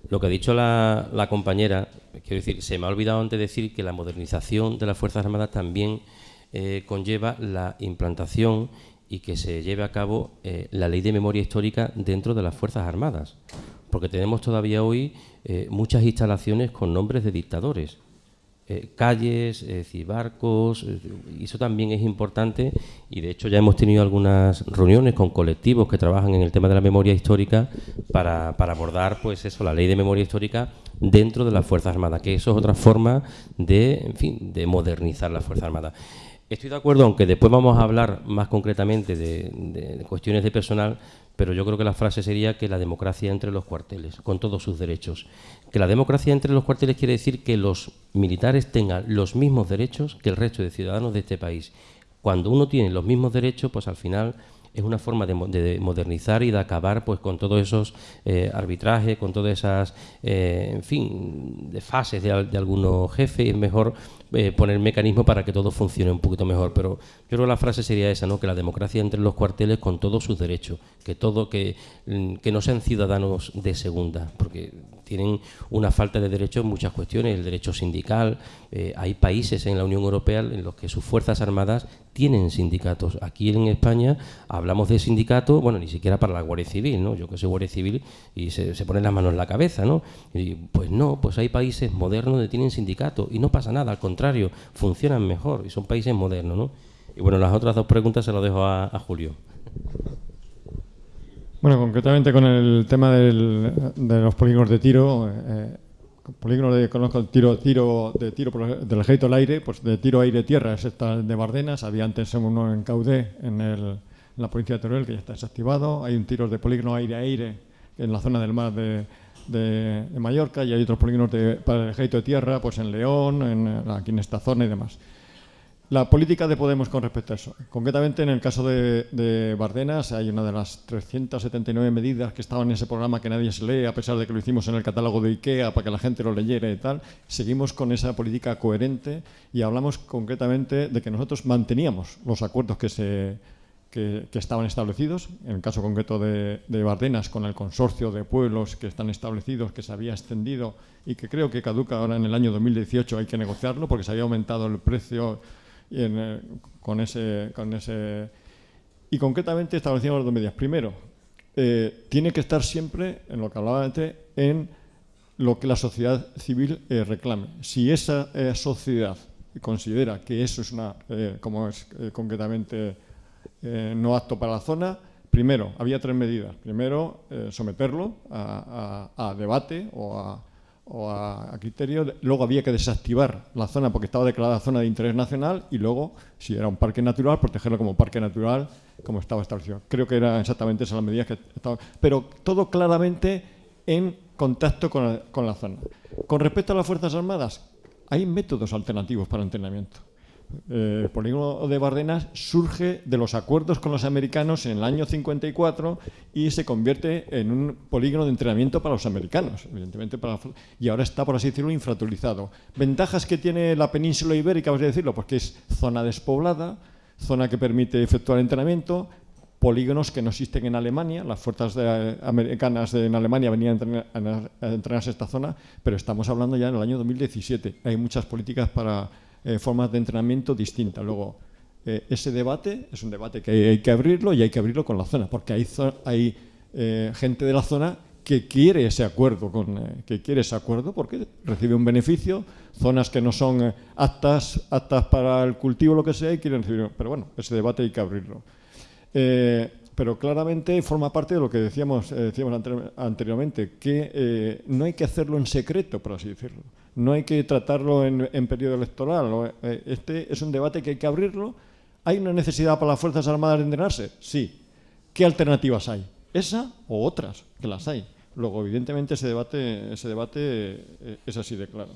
Lo que ha dicho la, compañera, quiero decir, se me ha olvidado antes decir que la modernización de las Fuerzas Armadas también eh, conlleva la implantación y que se lleve a cabo eh, la ley de memoria histórica dentro de las Fuerzas Armadas, porque tenemos todavía hoy eh, muchas instalaciones con nombres de dictadores eh, calles, es barcos, y eso también es importante y de hecho ya hemos tenido algunas reuniones con colectivos que trabajan en el tema de la memoria histórica para, para abordar pues eso, la ley de memoria histórica dentro de las Fuerzas Armadas, que eso es otra forma de, en fin, de modernizar las Fuerzas Armadas. Estoy de acuerdo, aunque después vamos a hablar más concretamente de- de cuestiones de personal, pero yo creo que la frase sería que la democracia entre los cuarteles, con todos sus derechos. Que la democracia entre los cuarteles quiere decir que los militares tengan los mismos derechos que el resto de ciudadanos de este país. Cuando uno tiene los mismos derechos, pues al final es una forma de, de modernizar y de acabar pues con todos esos eh, arbitrajes, con todas esas, eh, en fin, de fases de, de algunos jefes. Es mejor eh, poner mecanismos para que todo funcione un poquito mejor. Pero yo creo que la frase sería esa, ¿no? Que la democracia entre los cuarteles con todos sus derechos, que todo, que, mm, que no sean ciudadanos de segunda, porque tienen una falta de derechos en muchas cuestiones, el derecho sindical. eh, hay países en la Unión Europea en los que sus fuerzas armadas tienen sindicatos. Aquí en España hablamos de sindicatos, bueno, ni siquiera para la Guardia Civil, ¿no? Yo que soy Guardia Civil y se, se ponen las manos en la cabeza, ¿no? Y pues no, pues hay países modernos donde tienen sindicatos y no pasa nada, al contrario, funcionan mejor y son países modernos, ¿no? Y bueno, las otras dos preguntas se las dejo a, a Julio. Bueno, concretamente con el tema del- de los polígonos de tiro, eh, polígonos de, conozco el tiro, tiro de tiro por el- del ejército al aire, pues de tiro aire-tierra es esta de Bardenas, había antes uno en Caudé, en, el- en la provincia de Teruel, que ya está desactivado, hay un tiro de polígono aire-aire en la zona del mar de, de- Mallorca y hay otros polígonos de- para el ejército de tierra, pues en León, en, eh, aquí en esta zona y demás. La política de Podemos con respecto a eso. Concretamente, en el caso de, de Bardenas, hay una de las 379 medidas que estaban en ese programa que nadie se lee, a pesar de que lo hicimos en el catálogo de IKEA para que la gente lo leyera y tal. Seguimos con esa política coherente y hablamos concretamente de que nosotros manteníamos los acuerdos que se que, estaban establecidos, en el caso concreto de, de Bardenas, con el consorcio de pueblos que están establecidos, que se había extendido y que creo que caduca ahora en el año 2018, hay que negociarlo porque se había aumentado el precio y en, eh, con, ese, con ese... Y concretamente establecíamos dos medidas. Primero, eh, tiene que estar siempre, en lo que hablaba antes, en lo que la sociedad civil eh, reclame. Si esa eh, sociedad considera que eso es una, como es concretamente, no apto para la zona, primero, había tres medidas. Primero, someterlo a, debate o a, o a, criterio. Luego había que desactivar la zona porque estaba declarada zona de interés nacional y luego, si era un parque natural, protegerlo como parque natural como estaba establecido. Creo que eran exactamente esas las medidas que estaban. Pero todo claramente en contacto con la, zona. Con respecto a las Fuerzas Armadas, hay métodos alternativos para entrenamiento. Eh, el polígono de Bardenas surge de los acuerdos con los americanos en el año 54 y se convierte en un polígono de entrenamiento para los americanos, evidentemente, y ahora está, por así decirlo, infraturizado. Ventajas que tiene la península ibérica, vamos a decirlo, porque es zona despoblada, zona que permite efectuar entrenamiento, polígonos que no existen en Alemania, las fuerzas americanas en Alemania venían a, entrenarse a esta zona, pero estamos hablando ya en el año 2017. Hay muchas políticas para eh, formas de entrenamiento distintas. Luego, eh, ese debate es un debate que hay, que abrirlo y hay que abrirlo con la zona, porque hay, hay eh, gente de la zona que quiere ese acuerdo, con, que quiere ese acuerdo porque recibe un beneficio, zonas que no son aptas, aptas para el cultivo, lo que sea, y quieren recibir. Pero bueno, ese debate hay que abrirlo. Pero claramente forma parte de lo que decíamos, decíamos anteriormente, que no hay que hacerlo en secreto, por así decirlo. No hay que tratarlo en, periodo electoral. Este es un debate que hay que abrirlo. ¿Hay una necesidad para las Fuerzas Armadas de entrenarse? Sí. ¿Qué alternativas hay? ¿Esa o otras? Que las hay. Luego, evidentemente, ese debate, ese debate eh, es así de claro.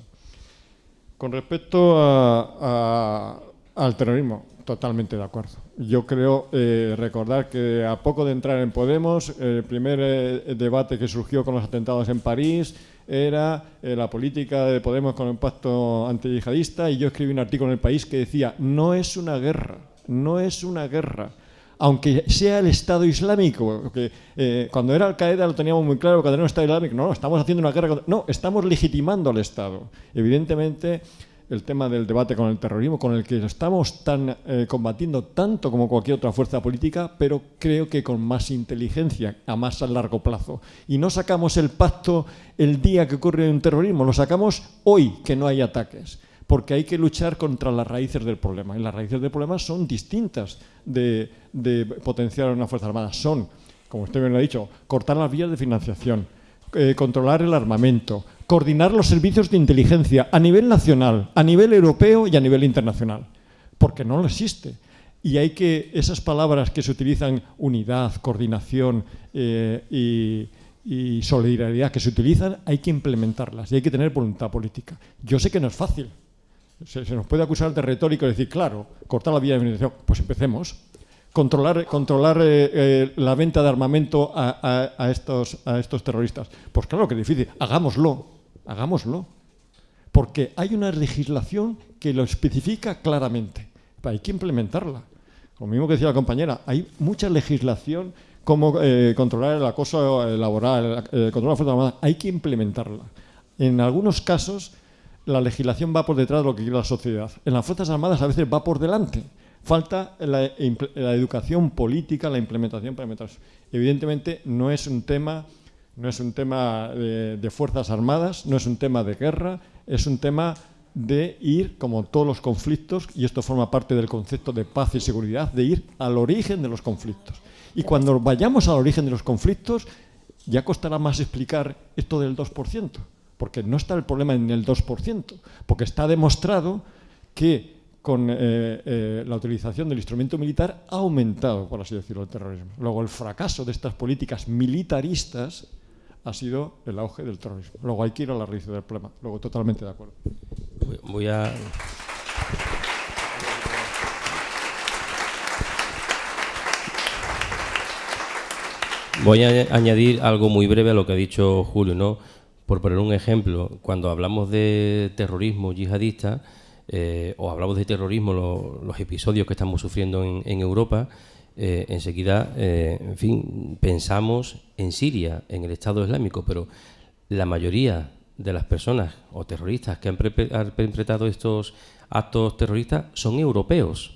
Con respecto al terrorismo, totalmente de acuerdo. Yo creo eh, recordar que a poco de entrar en Podemos, el primer eh, debate que surgió con los atentados en París era la política de Podemos con el pacto antiyihadista y yo escribí un artículo en El País que decía, no es una guerra, no es una guerra aunque sea el Estado Islámico, porque eh, cuando era Al-Qaeda lo teníamos muy claro, cuando era un Estado Islámico, no, estamos haciendo una guerra, no, estamos legitimando al Estado. Evidentemente, el tema del debate con el terrorismo, con el que estamos tan, eh, combatiendo tanto como cualquier otra fuerza política, pero creo que con más inteligencia, a más a largo plazo. Y no sacamos el pacto el día que ocurre un terrorismo, lo sacamos hoy que no hay ataques porque hay que luchar contra las raíces del problema. Y las raíces del problema son distintas de, potenciar una Fuerza Armada. Son, como usted bien lo ha dicho, cortar las vías de financiación, eh, controlar el armamento, coordinar los servicios de inteligencia a nivel nacional, a nivel europeo y a nivel internacional, porque no lo existe. Y hay que, esas palabras que se utilizan, unidad, coordinación eh, y, solidaridad que se utilizan, hay que implementarlas y hay que tener voluntad política. Yo sé que no es fácil, se, nos puede acusar de retórico y decir, claro, cortar la vía de financiación. Pues empecemos. Controlar, controlar eh, eh, la venta de armamento a, estos, a estos terroristas. Pues claro que es difícil. Hagámoslo. Hagámoslo. Porque hay una legislación que lo especifica claramente. Hay que implementarla. Lo mismo que decía la compañera, hay mucha legislación como eh, controlar el acoso laboral, controlar la fuerza armada. Hay que implementarla. En algunos casos la legislación va por detrás de lo que quiere la sociedad. En las Fuerzas Armadas a veces va por delante. Falta la, educación política, la implementación para. Evidentemente no es un tema, no es un tema de, Fuerzas Armadas, no es un tema de guerra, es un tema de ir, como todos los conflictos, y esto forma parte del concepto de paz y seguridad, de ir al origen de los conflictos. Y cuando vayamos al origen de los conflictos, ya costará más explicar esto del 2% porque no está el problema en el 2%, porque está demostrado que con eh, eh, la utilización del instrumento militar ha aumentado, por así decirlo, el terrorismo. Luego, el fracaso de estas políticas militaristas ha sido el auge del terrorismo. Luego hay que ir a la raíz del problema. Luego, totalmente de acuerdo. Voy a... Voy a añadir algo muy breve a lo que ha dicho Julio, ¿no? Por poner un ejemplo, cuando hablamos de terrorismo yihadista, eh, o hablamos de terrorismo, los episodios que estamos sufriendo en, Europa, eh, enseguida, eh, en fin, pensamos en Siria, en el Estado Islámico, pero la mayoría de las personas o terroristas que han perpetrado estos actos terroristas son europeos,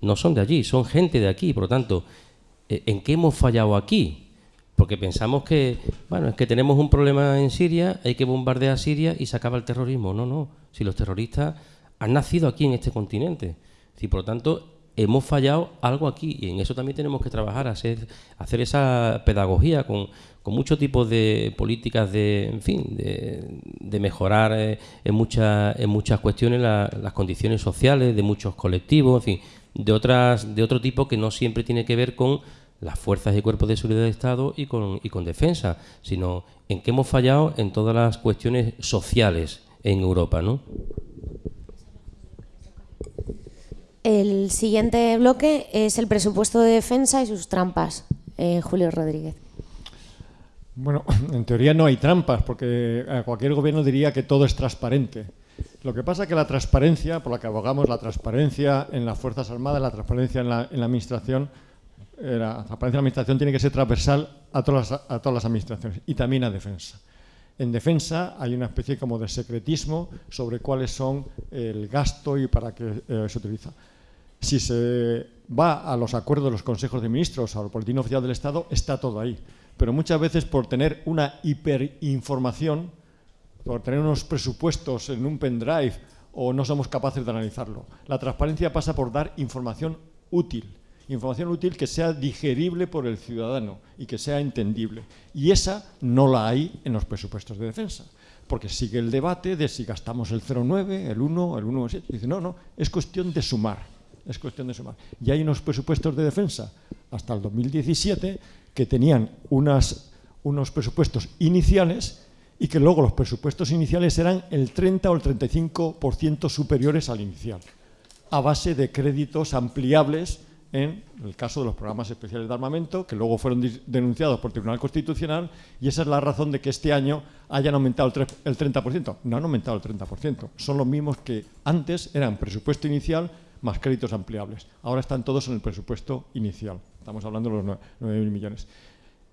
no son de allí, son gente de aquí, por lo tanto, ¿en qué hemos fallado aquí? Porque pensamos que, bueno, es que tenemos un problema en Siria, hay que bombardear a Siria y se acaba el terrorismo. No, no. Si los terroristas han nacido aquí en este continente. Si por lo tanto hemos fallado algo aquí y en eso también tenemos que trabajar, hacer, hacer esa pedagogía con, con muchos tipos de políticas de, en fin, de, mejorar eh, en, muchas en muchas cuestiones las condiciones sociales de muchos colectivos, en fin, de otras de otro tipo que no siempre tiene que ver con las fuerzas y cuerpos de seguridad de Estado y con, y con defensa, sino en que hemos fallado en todas las cuestiones sociales en Europa, ¿no? El siguiente bloque es el presupuesto de defensa y sus trampas. Eh, Julio Rodríguez. Bueno, en teoría no hay trampas, porque cualquier gobierno diría que todo es transparente. Lo que pasa es que la transparencia, por la que abogamos, la transparencia en las Fuerzas Armadas, la transparencia en la, Administración, eh, la transparencia en la Administración tiene que ser transversal a todas, las, a todas las administraciones y también a defensa. En defensa hay una especie como de secretismo sobre cuáles son el gasto y para qué eh, se utiliza. Si se va a los acuerdos de los consejos de ministros al boletín oficial del Estado, está todo ahí. Pero muchas veces por tener una hiperinformación, por tener unos presupuestos en un pendrive o no somos capaces de analizarlo. La transparencia pasa por dar información útil, información útil que sea digerible por el ciudadano y que sea entendible. Y esa no la hay en los presupuestos de defensa, porque sigue el debate de si gastamos el 0,9, el 1, el 1,7. Dice, no, no, es cuestión de sumar, es cuestión de sumar. Y hay unos presupuestos de defensa hasta el 2017 que tenían unas, unos presupuestos iniciales y que luego los presupuestos iniciales eran el 30 o el 35% superiores al inicial, a base de créditos ampliables en el caso de los programas especiales de armamento, que luego fueron denunciados por el Tribunal Constitucional, y esa es la razón de que este año hayan aumentado el 30%. No han aumentado el 30%, son los mismos que antes eran presupuesto inicial más créditos ampliables. Ahora están todos en el presupuesto inicial. Estamos hablando de los 9.000 millones.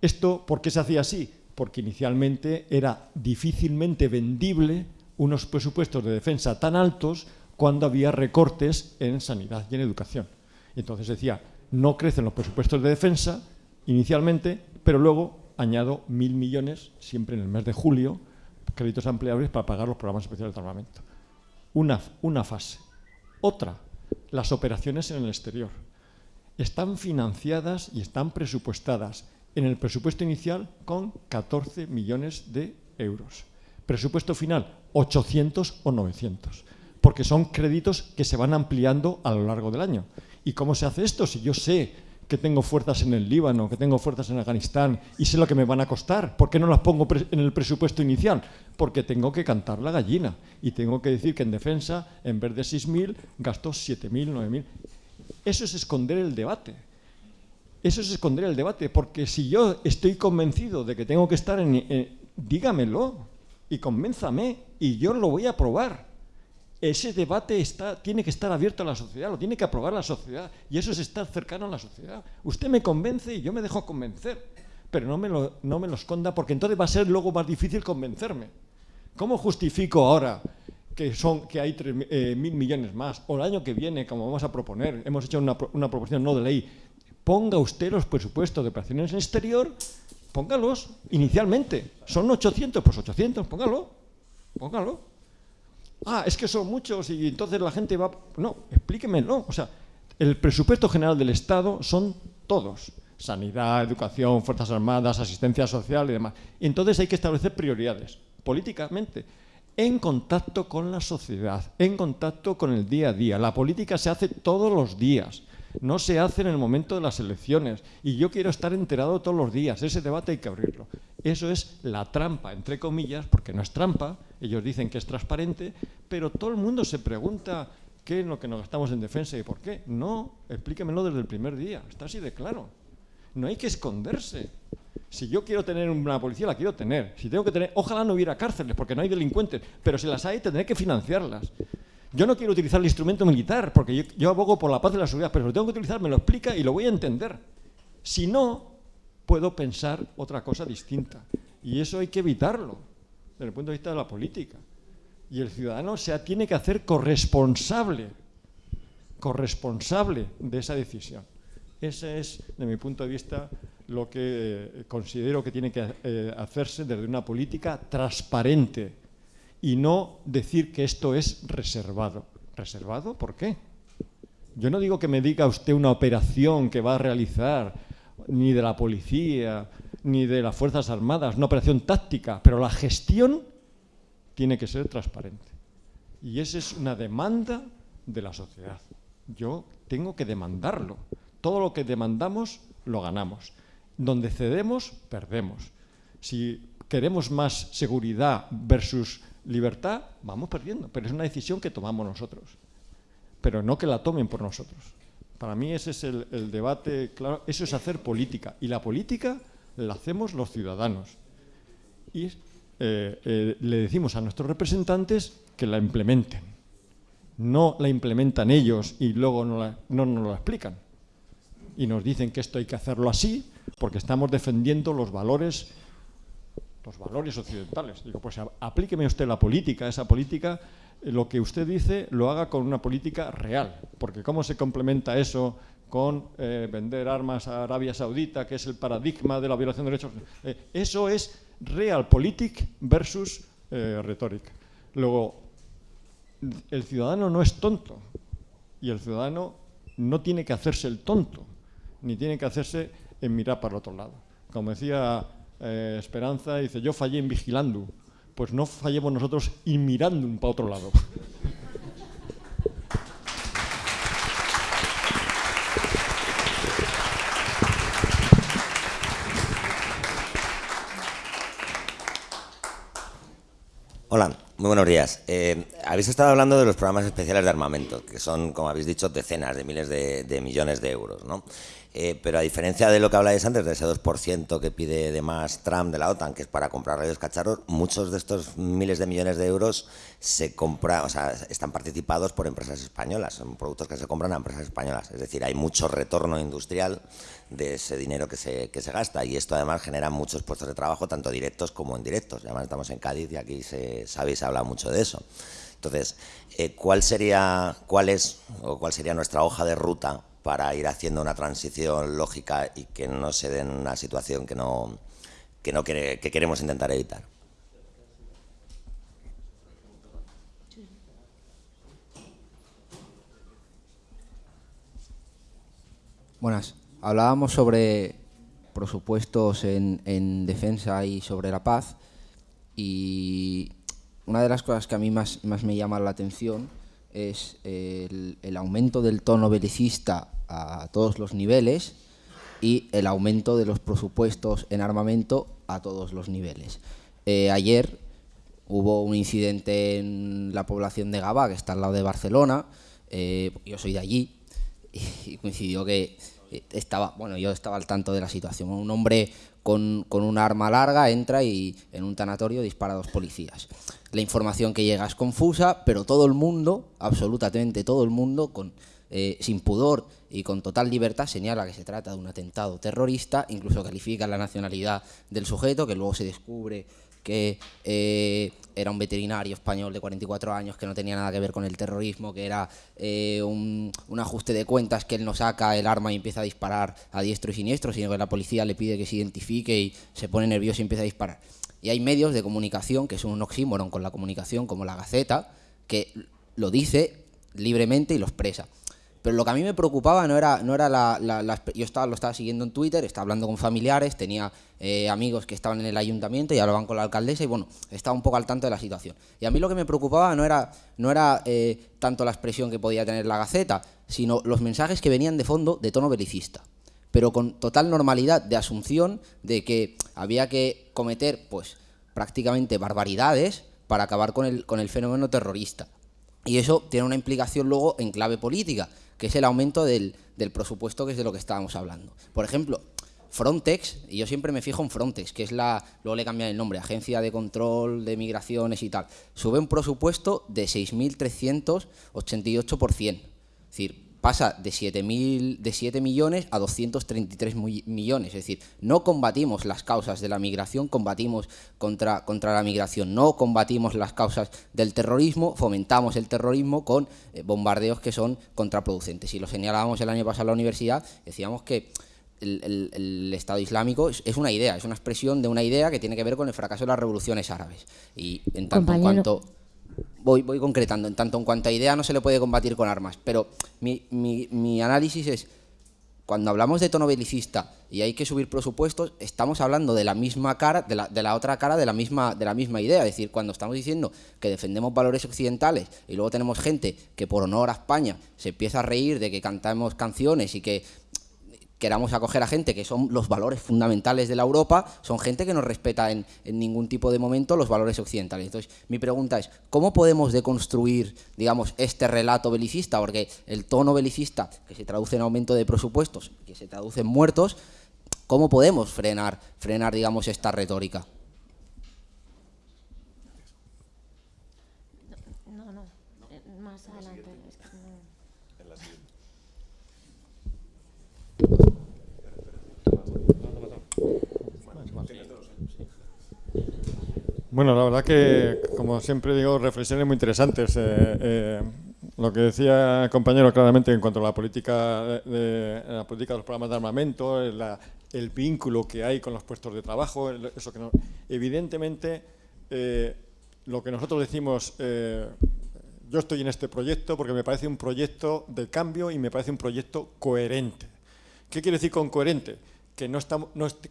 ¿Esto por qué se hacía así? Porque inicialmente era difícilmente vendible unos presupuestos de defensa tan altos cuando había recortes en sanidad y en educación. Entonces decía, no crecen los presupuestos de defensa inicialmente, pero luego añado mil millones, siempre en el mes de julio, créditos ampliables para pagar los programas especiales de armamento. Una, una fase. Otra, las operaciones en el exterior. Están financiadas y están presupuestadas en el presupuesto inicial con 14 millones de euros. Presupuesto final, 800 o 900, porque son créditos que se van ampliando a lo largo del año. ¿Y cómo se hace esto? Si yo sé que tengo fuerzas en el Líbano, que tengo fuerzas en Afganistán y sé lo que me van a costar, ¿por qué no las pongo en el presupuesto inicial? Porque tengo que cantar la gallina y tengo que decir que en defensa, en vez de 6.000, gasto 7.000, 9.000. Eso es esconder el debate. Eso es esconder el debate, porque si yo estoy convencido de que tengo que estar en... dígamelo y convénzame y yo lo voy a probar ese debate está, tiene que estar abierto a la sociedad, lo tiene que aprobar la sociedad, y eso es estar cercano a la sociedad. Usted me convence y yo me dejo convencer, pero no me lo, no me lo esconda porque entonces va a ser luego más difícil convencerme. ¿Cómo justifico ahora que, son, que hay eh, mil millones más, o el año que viene, como vamos a proponer, hemos hecho una, una proposición no de ley, ponga usted los presupuestos de operaciones en exterior, póngalos inicialmente. Son 800, pues 800, póngalo, póngalo ah, es que son muchos y entonces la gente va... No, explíquemelo. O sea, el presupuesto general del Estado son todos. Sanidad, educación, Fuerzas Armadas, asistencia social y demás. Y entonces hay que establecer prioridades, políticamente, en contacto con la sociedad, en contacto con el día a día. La política se hace todos los días no se hace en el momento de las elecciones. Y yo quiero estar enterado todos los días. Ese debate hay que abrirlo. Eso es la trampa, entre comillas, porque no es trampa. Ellos dicen que es transparente, pero todo el mundo se pregunta qué es lo que nos gastamos en defensa y por qué. No, explíquemelo desde el primer día. Está así de claro. No hay que esconderse. Si yo quiero tener una policía, la quiero tener. Si tengo que tener, ojalá no hubiera cárceles, porque no hay delincuentes, pero si las hay, tendré que financiarlas. Yo no quiero utilizar el instrumento militar, porque yo, abogo por la paz y la seguridad, pero lo tengo que utilizar, me lo explica y lo voy a entender. Si no, puedo pensar otra cosa distinta. Y eso hay que evitarlo, desde el punto de vista de la política. Y el ciudadano se tiene que hacer corresponsable, corresponsable de esa decisión. Ese es, de mi punto de vista, lo que eh, considero que tiene que eh, hacerse desde una política transparente y no decir que esto es reservado. ¿Reservado? ¿Por qué? Yo no digo que me diga usted una operación que va a realizar ni de la policía, ni de las Fuerzas Armadas, una operación táctica, pero la gestión tiene que ser transparente. Y esa es una demanda de la sociedad. Yo tengo que demandarlo. Todo lo que demandamos, lo ganamos. Donde cedemos, perdemos. Si queremos más seguridad versus libertad, vamos perdiendo. Pero es una decisión que tomamos nosotros. Pero no que la tomen por nosotros. Para mí ese es el, debate, claro, eso es hacer política. Y la política la hacemos los ciudadanos. Y eh, eh, le decimos a nuestros representantes que la implementen. No la implementan ellos y luego no, no nos lo explican. Y nos dicen que esto hay que hacerlo así porque estamos defendiendo los valores los valores occidentales. Digo, pues aplíqueme usted la política, esa política, eh, lo que usted dice lo haga con una política real, porque ¿cómo se complementa eso con eh, vender armas a Arabia Saudita, que es el paradigma de la violación de derechos? Eh, eso es realpolitik versus retórica. Luego, el ciudadano no es tonto y el ciudadano no tiene que hacerse el tonto, ni tiene que hacerse en mirar para el otro lado. Como decía eh, Esperanza dice, yo fallé en vigilando. Pues no fallemos nosotros y mirando para otro lado. Hola, muy buenos días. Eh, habéis estado hablando de los programas especiales de armamento, que son, como habéis dicho, decenas de miles de, de millones de euros. ¿no? Eh, pero a diferencia de lo que habláis antes, de ese 2% que pide de más Trump de la OTAN, que es para comprar radios cacharros, muchos de estos miles de millones de euros se compra, o sea, están participados por empresas españolas, son productos que se compran a empresas españolas. Es decir, hay mucho retorno industrial de ese dinero que se, que se gasta y esto además genera muchos puestos de trabajo, tanto directos como indirectos. Además estamos en Cádiz y aquí se, sabéis, se habla mucho de eso. Entonces, eh, ¿cuál sería, cuál es, o cuál sería nuestra hoja de ruta para ir haciendo una transición lógica y que no se den una situación que no, que no que queremos intentar evitar. Buenas. Hablábamos sobre presupuestos en, en, defensa y sobre la paz y una de las cosas que a mí más, me llama la atención es el, aumento del tono belicista a todos los niveles y el aumento de los presupuestos en armamento a todos los niveles. Eh, ayer hubo un incidente en la población de Gaba, que está al lado de Barcelona, eh, yo soy de allí, y coincidió que estaba, bueno, yo estaba al tanto de la situación. Un hombre con, con un arma larga entra y en un tanatorio dispara a dos policías la información que llega es confusa, pero todo el mundo, absolutamente todo el mundo, con, eh, sin pudor y con total libertad, señala que se trata de un atentado terrorista, incluso califica la nacionalidad del sujeto, que luego se descubre que eh, era un veterinario español de 44 años que no tenía nada que ver con el terrorismo, que era eh, un, un, ajuste de cuentas que él no saca el arma y empieza a disparar a diestro y siniestro, sino que la policía le pide que se identifique y se pone nervioso y empieza a disparar. Y hay medios de comunicación, que son un oxímoron con la comunicación, como la Gaceta, que lo dice libremente y lo expresa. Pero lo que a mí me preocupaba no era, no era la, Yo estaba, lo estaba siguiendo en Twitter, estaba hablando con familiares, tenía eh, amigos que estaban en el ayuntamiento y hablaban con la alcaldesa y bueno, estaba un poco al tanto de la situación. Y a mí lo que me preocupaba no era, no era eh, tanto la expresión que podía tener la Gaceta, sino los mensajes que venían de fondo de tono belicista pero con total normalidad de asunción de que había que cometer pues prácticamente barbaridades para acabar con el, con el fenómeno terrorista. Y eso tiene una implicación luego en clave política, que es el aumento del, del presupuesto, que es de lo que estábamos hablando. Por ejemplo, Frontex, y yo siempre me fijo en Frontex, que es la, luego le cambian el nombre, Agencia de Control de Migraciones y tal, sube un presupuesto de 6.388%. Es decir, pasa de 7, de 7 millones a 233 millones. Es decir, no combatimos las causas de la migración, combatimos contra, contra la migración. No combatimos las causas del terrorismo, fomentamos el terrorismo con eh, bombardeos que son contraproducentes. Y lo señalábamos el año pasado en la universidad, decíamos que el, Estado Islámico es, una idea, es una expresión de una idea que tiene que ver con el fracaso de las revoluciones árabes. Y en tanto en cuanto... Voy, voy concretando, en tanto en cuanto a idea no se le puede combatir con armas, pero mi, mi, análisis es cuando hablamos de tono belicista y hay que subir presupuestos, estamos hablando de la misma cara, de la, de la, otra cara de la, misma, de la misma idea. Es decir, cuando estamos diciendo que defendemos valores occidentales y luego tenemos gente que por honor a España se empieza a reír de que cantamos canciones y que queramos acoger a gente que son los valores fundamentales de la Europa, son gente que no respeta en, ningún tipo de momento los valores occidentales. Entonces, mi pregunta es, ¿cómo podemos deconstruir, digamos, este relato belicista? Porque el tono belicista, que se traduce en aumento de presupuestos, que se traduce en muertos, ¿cómo podemos frenar, frenar digamos, esta retórica? Bueno, la verdad que, como siempre digo, reflexiones muy interesantes. Eh, eh, lo que decía el compañero claramente en cuanto a la política de, la política de los programas de armamento, el vínculo que hay con los puestos de trabajo, eso que no, evidentemente eh, lo que nosotros decimos, yo estoy en este proyecto porque me parece un proyecto de cambio y me parece un proyecto coherente. ¿Qué quiere decir con coherente? Que no,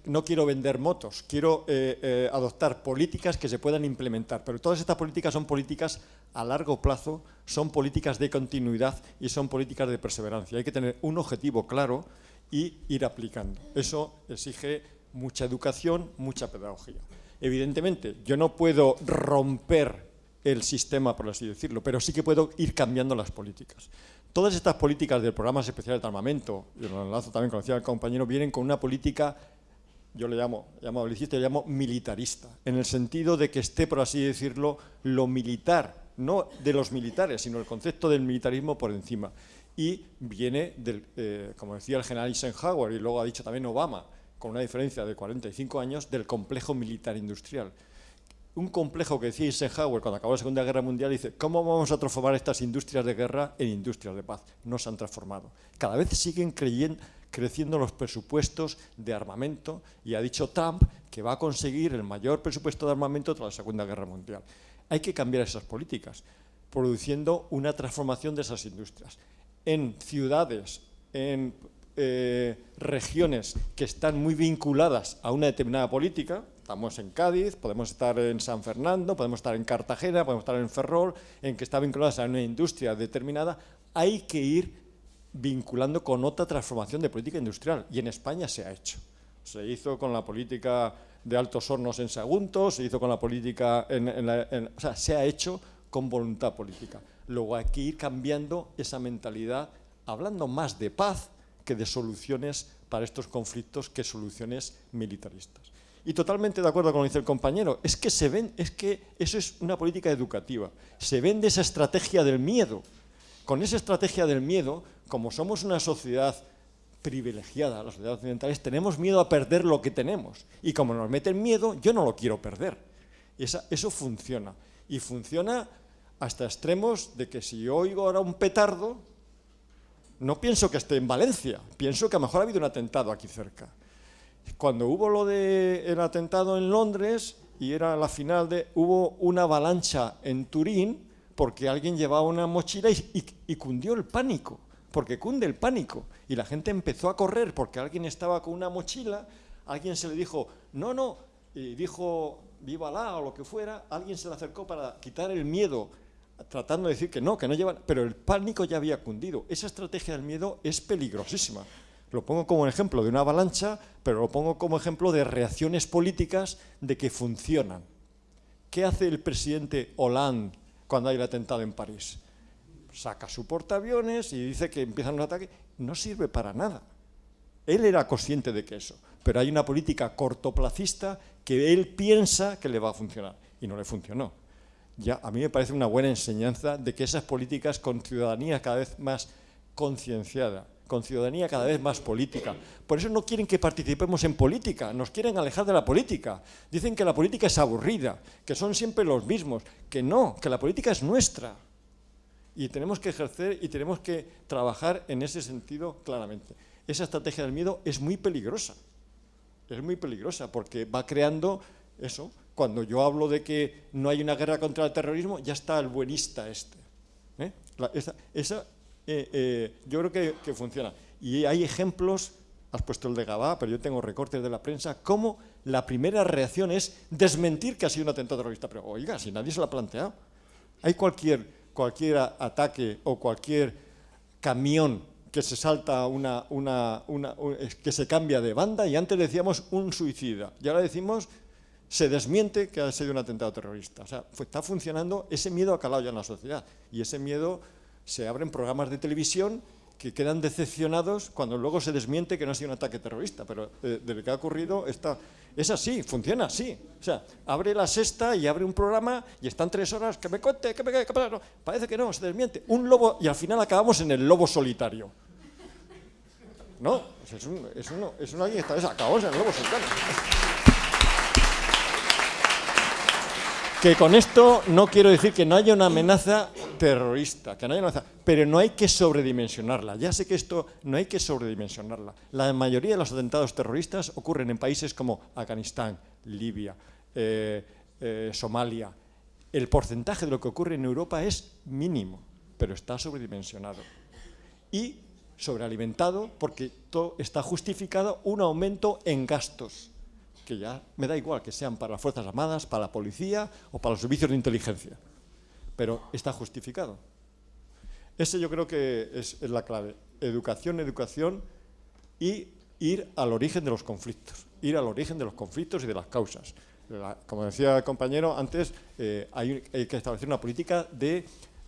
no, quiero vender motos, quiero eh, eh, adoptar políticas que se puedan implementar. Pero todas estas políticas son políticas a largo plazo, son políticas de continuidad y son políticas de perseverancia. Hay que tener un objetivo claro y ir aplicando. Eso exige mucha educación, mucha pedagogía. Evidentemente, yo no puedo romper el sistema, por así decirlo, pero sí que puedo ir cambiando las políticas. Todas estas políticas del programa especial de armamento, y lo enlazo también con el compañero, vienen con una política, yo le llamo, llamo llamo militarista, en el sentido de que esté, por así decirlo, lo militar, no de los militares, sino el concepto del militarismo por encima. Y viene, del, eh, como decía el general Eisenhower, y luego ha dicho también Obama, con una diferencia de 45 años, del complejo militar industrial un complejo que decía Eisenhower cuando acabó la Segunda Guerra Mundial, dice, ¿cómo vamos a transformar estas industrias de guerra en industrias de paz? No se han transformado. Cada vez siguen creciendo los presupuestos de armamento y ha dicho Trump que va a conseguir el mayor presupuesto de armamento tras la Segunda Guerra Mundial. Hay que cambiar esas políticas, produciendo una transformación de esas industrias. En ciudades, en eh, regiones que están muy vinculadas a una determinada política, Estamos en Cádiz, podemos estar en San Fernando, podemos estar en Cartagena, podemos estar en Ferrol, en que está vinculada a una industria determinada, hay que ir vinculando con otra transformación de política industrial y en España se ha hecho. Se hizo con la política de altos hornos en Sagunto, se hizo con la política, en, o sea, se ha hecho con voluntad política. Luego hay que ir cambiando esa mentalidad, hablando más de paz que de soluciones para estos conflictos que soluciones militaristas. Y totalmente de acuerdo con lo que dice el compañero, es que, se ven, es que eso es una política educativa. Se vende esa estrategia del miedo. Con esa estrategia del miedo, como somos una sociedad privilegiada, las sociedades occidentales, tenemos miedo a perder lo que tenemos. Y como nos meten miedo, yo no lo quiero perder. eso funciona. Y funciona hasta extremos de que si yo oigo ahora un petardo, no pienso que esté en Valencia, pienso que a lo mejor ha habido un atentado aquí cerca. Cuando hubo lo del atentado en Londres, y era la final de, hubo una avalancha en Turín, porque alguien llevaba una mochila y, cundió el pánico, porque cunde el pánico. Y la gente empezó a correr porque alguien estaba con una mochila, alguien se le dijo, no, no, y dijo, viva la o lo que fuera, alguien se le acercó para quitar el miedo, tratando de decir que no, que no llevan, pero el pánico ya había cundido. Esa estrategia del miedo es peligrosísima. Lo pongo como ejemplo de una avalancha, pero lo pongo como ejemplo de reacciones políticas de que funcionan. ¿Qué hace el presidente Hollande cuando hay el atentado en París? Saca su portaaviones y dice que empiezan los ataques. No sirve para nada. Él era consciente de que eso, pero hay una política cortoplacista que él piensa que le va a funcionar y no le funcionó. Ya, a mí me parece una buena enseñanza de que esas políticas con ciudadanía cada vez más concienciada con ciudadanía cada vez más política. Por eso no quieren que participemos en política, nos quieren alejar de la política. Dicen que la política es aburrida, que son siempre los mismos, que no, que la política es nuestra. Y tenemos que ejercer y tenemos que trabajar en ese sentido claramente. esa estrategia del miedo es muy peligrosa. Es muy peligrosa porque va creando eso. Cuando yo hablo de que no hay una guerra contra el terrorismo, ya está el buenista este. ¿eh? esa, eh, yo creo que, que, funciona. Y hay ejemplos, has puesto el de Gabá, pero yo tengo recortes de la prensa, cómo la primera reacción es desmentir que ha sido un atentado terrorista. Pero oiga, si nadie se lo ha planteado. Hay cualquier, cualquier ataque o cualquier camión que se salta una, una, una, que se cambia de banda y antes decíamos un suicida y ahora decimos se desmiente que ha sido un atentado terrorista. O sea, está funcionando, ese miedo ha calado ya en la sociedad y ese miedo se abren programas de televisión que quedan decepcionados cuando luego se desmiente que no ha sido un ataque terrorista, pero eh, de, lo que ha ocurrido está, es así, funciona así. O sea, abre la sexta y abre un programa y están tres horas, que me cuente, que me que no, parece que no, se desmiente. Un lobo y al final acabamos en el lobo solitario. No, es, un, es, uno, es una acabamos en el lobo solitario. Que con esto no quiero decir que no haya una amenaza terrorista, que no haya amenaza, pero no hay que sobredimensionarla. Ya sé que esto no hay que sobredimensionarla. La mayoría de los atentados terroristas ocurren en países como Afganistán, Libia, eh, eh, Somalia. El porcentaje de lo que ocurre en Europa es mínimo, pero está sobredimensionado. Y sobrealimentado porque está justificado un aumento en gastos que ya me da igual que sean para las Fuerzas Armadas, para la policía o para los servicios de inteligencia, pero está justificado. Ese yo creo que es, la clave. Educación, educación y ir al origen de los conflictos, ir al origen de los conflictos y de las causas. como decía el compañero antes, eh, hay, que establecer una política de...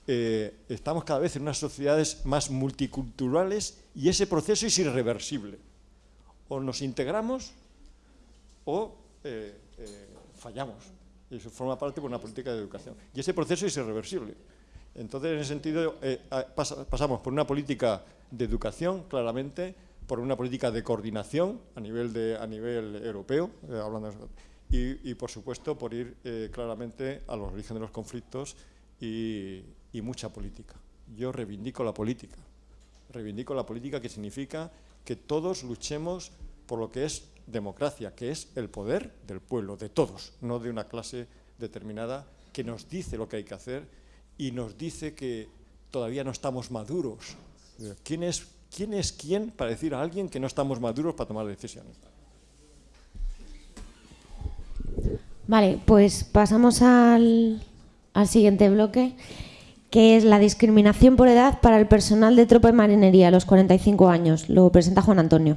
Eh, estamos cada vez en unas sociedades más multiculturales y ese proceso es irreversible. O nos integramos o eh, eh, fallamos. Y eso forma parte de una política de educación. Y ese proceso es irreversible. Entonces, en ese sentido, eh, pasamos por una política de educación, claramente, por una política de coordinación a nivel, de, a nivel europeo, hablando y, por supuesto, por ir claramente a los orígenes de los conflictos y, y mucha política. Yo reivindico la política. Reivindico la política que significa que todos luchemos por lo que es democracia, que es el poder del pueblo, de todos, no de una clase determinada que nos dice lo que hay que hacer y nos dice que todavía no estamos maduros. ¿Quién es quién, es quién para decir a alguien que no estamos maduros para tomar decisiones? Vale, pues pasamos al, al siguiente bloque, que es la discriminación por edad para el personal de tropa de marinería a los 45 años. Lo presenta Juan Antonio.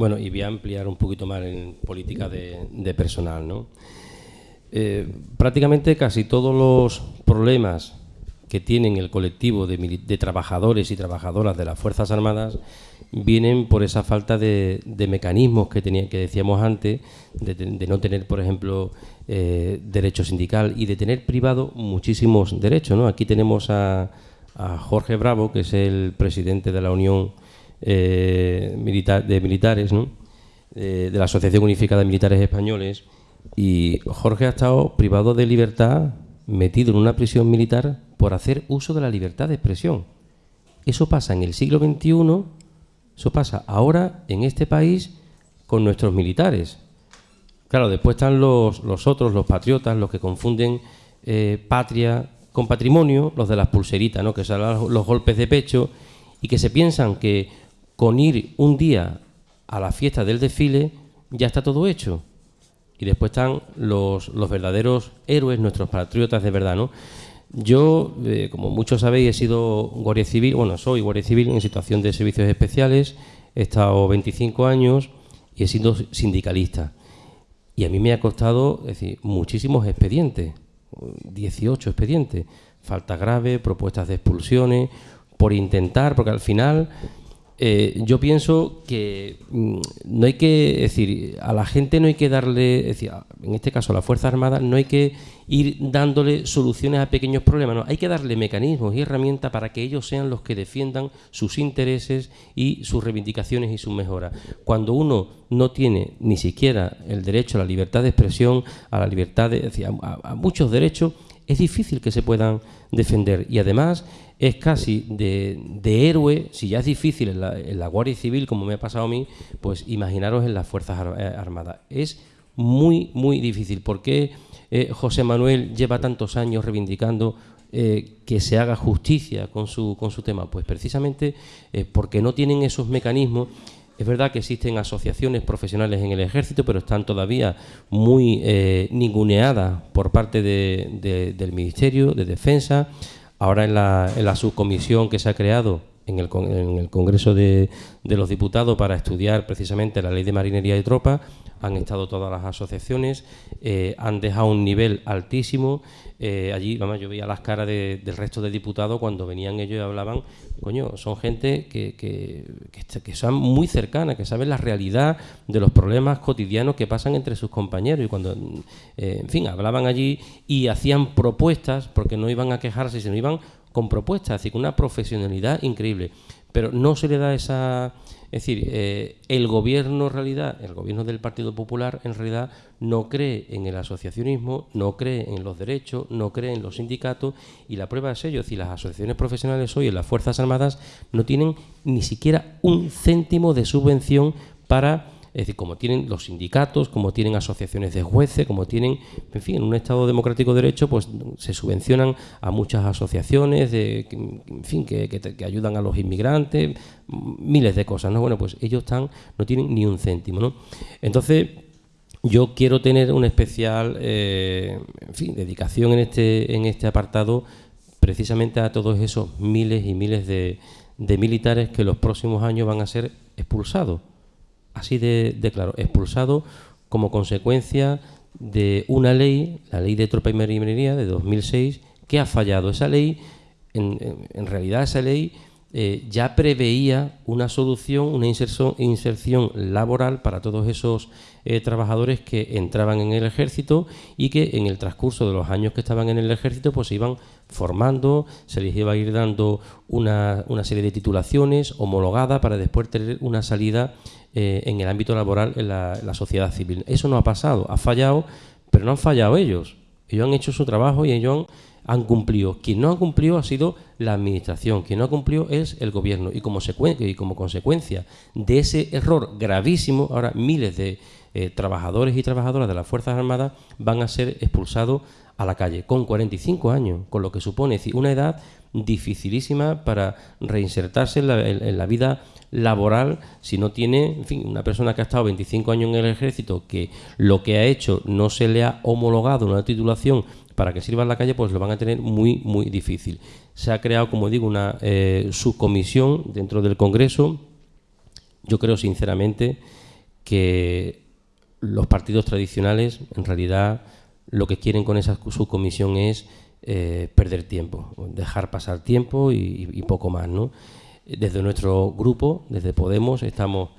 Bueno, y voy a ampliar un poquito más en política de, personal. ¿no? Eh, prácticamente casi todos los problemas que tienen el colectivo de, trabajadores y trabajadoras de las Fuerzas Armadas vienen por esa falta de, mecanismos que, tenía, que decíamos antes, de, no tener, por ejemplo, eh, derecho sindical y de tener privado muchísimos derechos. ¿no? Aquí tenemos a, a Jorge Bravo, que es el presidente de la Unión eh, de militares, de la Asociación Unificada de Militares Españoles, y Jorge ha estado privado de libertad, metido en una prisión militar por hacer uso de la libertad de expresión. Eso pasa en el siglo XXI, eso pasa ahora en este país con nuestros militares. Claro, después están los, los otros, los patriotas, los que confunden eh, patria con patrimonio, los de las pulseritas, ¿no? que son los golpes de pecho, y que se piensan que con ir un día a la fiesta del desfile ya está todo hecho. Y después están los, verdaderos héroes, nuestros patriotas de verdad, ¿no? Yo, eh, como muchos sabéis, he sido guardia civil, bueno, soy guardia civil en situación de servicios especiales, he estado 25 años y he sido sindicalista. Y a mí me ha costado, decir, muchísimos expedientes, 18 expedientes, falta grave, propuestas de expulsiones, por intentar, porque al final eh, yo pienso que mm, no hay que decir a la gente no hay que darle, en este caso a la Fuerza Armada, no hay que ir dándole soluciones a pequeños problemas, no, hay que darle mecanismos y herramientas para que ellos sean los que defiendan sus intereses y sus reivindicaciones y sus mejoras. Cuando uno no tiene ni siquiera el derecho a la libertad de expresión, a la libertad de, a muchos derechos, es difícil que se puedan defender y además es casi de, héroe, si ya es difícil en la, Guardia Civil, como me ha pasado a mí, pues imaginaros en las Fuerzas eh, Armadas. Es muy, muy difícil. ¿Por qué eh, José Manuel lleva tantos años reivindicando eh, que se haga justicia con su, con su tema? Pues precisamente porque no tienen esos mecanismos es verdad que existen asociaciones profesionales en el ejército, pero están todavía muy eh, ninguneadas por parte del Ministerio de Defensa. Ahora en la, subcomisión que se ha creado en el, Congreso de, los Diputados para estudiar precisamente la ley de marinería y tropa, han estado todas las asociaciones, eh, han dejado un nivel altísimo. Eh, allí, vamos, yo veía las caras del resto de diputados cuando venían ellos y hablaban, coño, son gente que, que, que, son muy cercanas, que saben la realidad de los problemas cotidianos que pasan entre sus compañeros. Y cuando, eh, en fin, hablaban allí y hacían propuestas, porque no iban a quejarse, sino iban con propuestas, así con una profesionalidad increíble. Pero no se le da esa es decir, eh, el gobierno en realidad, el gobierno del Partido Popular en realidad no cree en el asociacionismo, no cree en los derechos, no cree en los sindicatos y la prueba es ello, es las asociaciones profesionales hoy en las Fuerzas Armadas no tienen ni siquiera un céntimo de subvención para es decir, como tienen los sindicatos, como tienen asociaciones de jueces, como tienen, en fin, en un Estado democrático de derecho, pues se subvencionan a muchas asociaciones, de, en fin, que, ayudan a los inmigrantes, miles de cosas, ¿no? Bueno, pues ellos están, no tienen ni un céntimo. Entonces, yo quiero tener una especial, eh, en fin, dedicación en este, en este apartado precisamente a todos esos miles y miles de, de militares que los próximos años van a ser expulsados así de, claro, expulsado como consecuencia de una ley, la ley de tropa y marinería de 2006, que ha fallado. Esa ley, en, realidad esa ley eh, ya preveía una solución, una inserción, laboral para todos esos eh, trabajadores que entraban en el ejército y que en el transcurso de los años que estaban en el ejército pues se iban formando, se les iba a ir dando una, una serie de titulaciones homologadas para después tener una salida eh, en el ámbito laboral en la, sociedad civil. Eso no ha pasado, ha fallado, pero no han fallado ellos. Ellos han hecho su trabajo y ellos han, cumplido. Quien no ha cumplido ha sido la administración, quien no ha cumplido es el gobierno. Y como, y como consecuencia de ese error gravísimo, ahora miles de eh, trabajadores y trabajadoras de las Fuerzas Armadas van a ser expulsados a la calle con 45 años, con lo que supone una edad dificilísima para reinsertarse en la vida laboral si no tiene, en fin, una persona que ha estado 25 años en el ejército, que lo que ha hecho no se le ha homologado una titulación para que sirva en la calle, pues lo van a tener muy, muy difícil. Se ha creado, como digo, una eh, subcomisión dentro del Congreso. Yo creo, sinceramente, que los partidos tradicionales, en realidad, lo que quieren con esa subcomisión es eh, perder tiempo, dejar pasar tiempo y, poco más, ¿no? Desde nuestro grupo, desde Podemos, estamos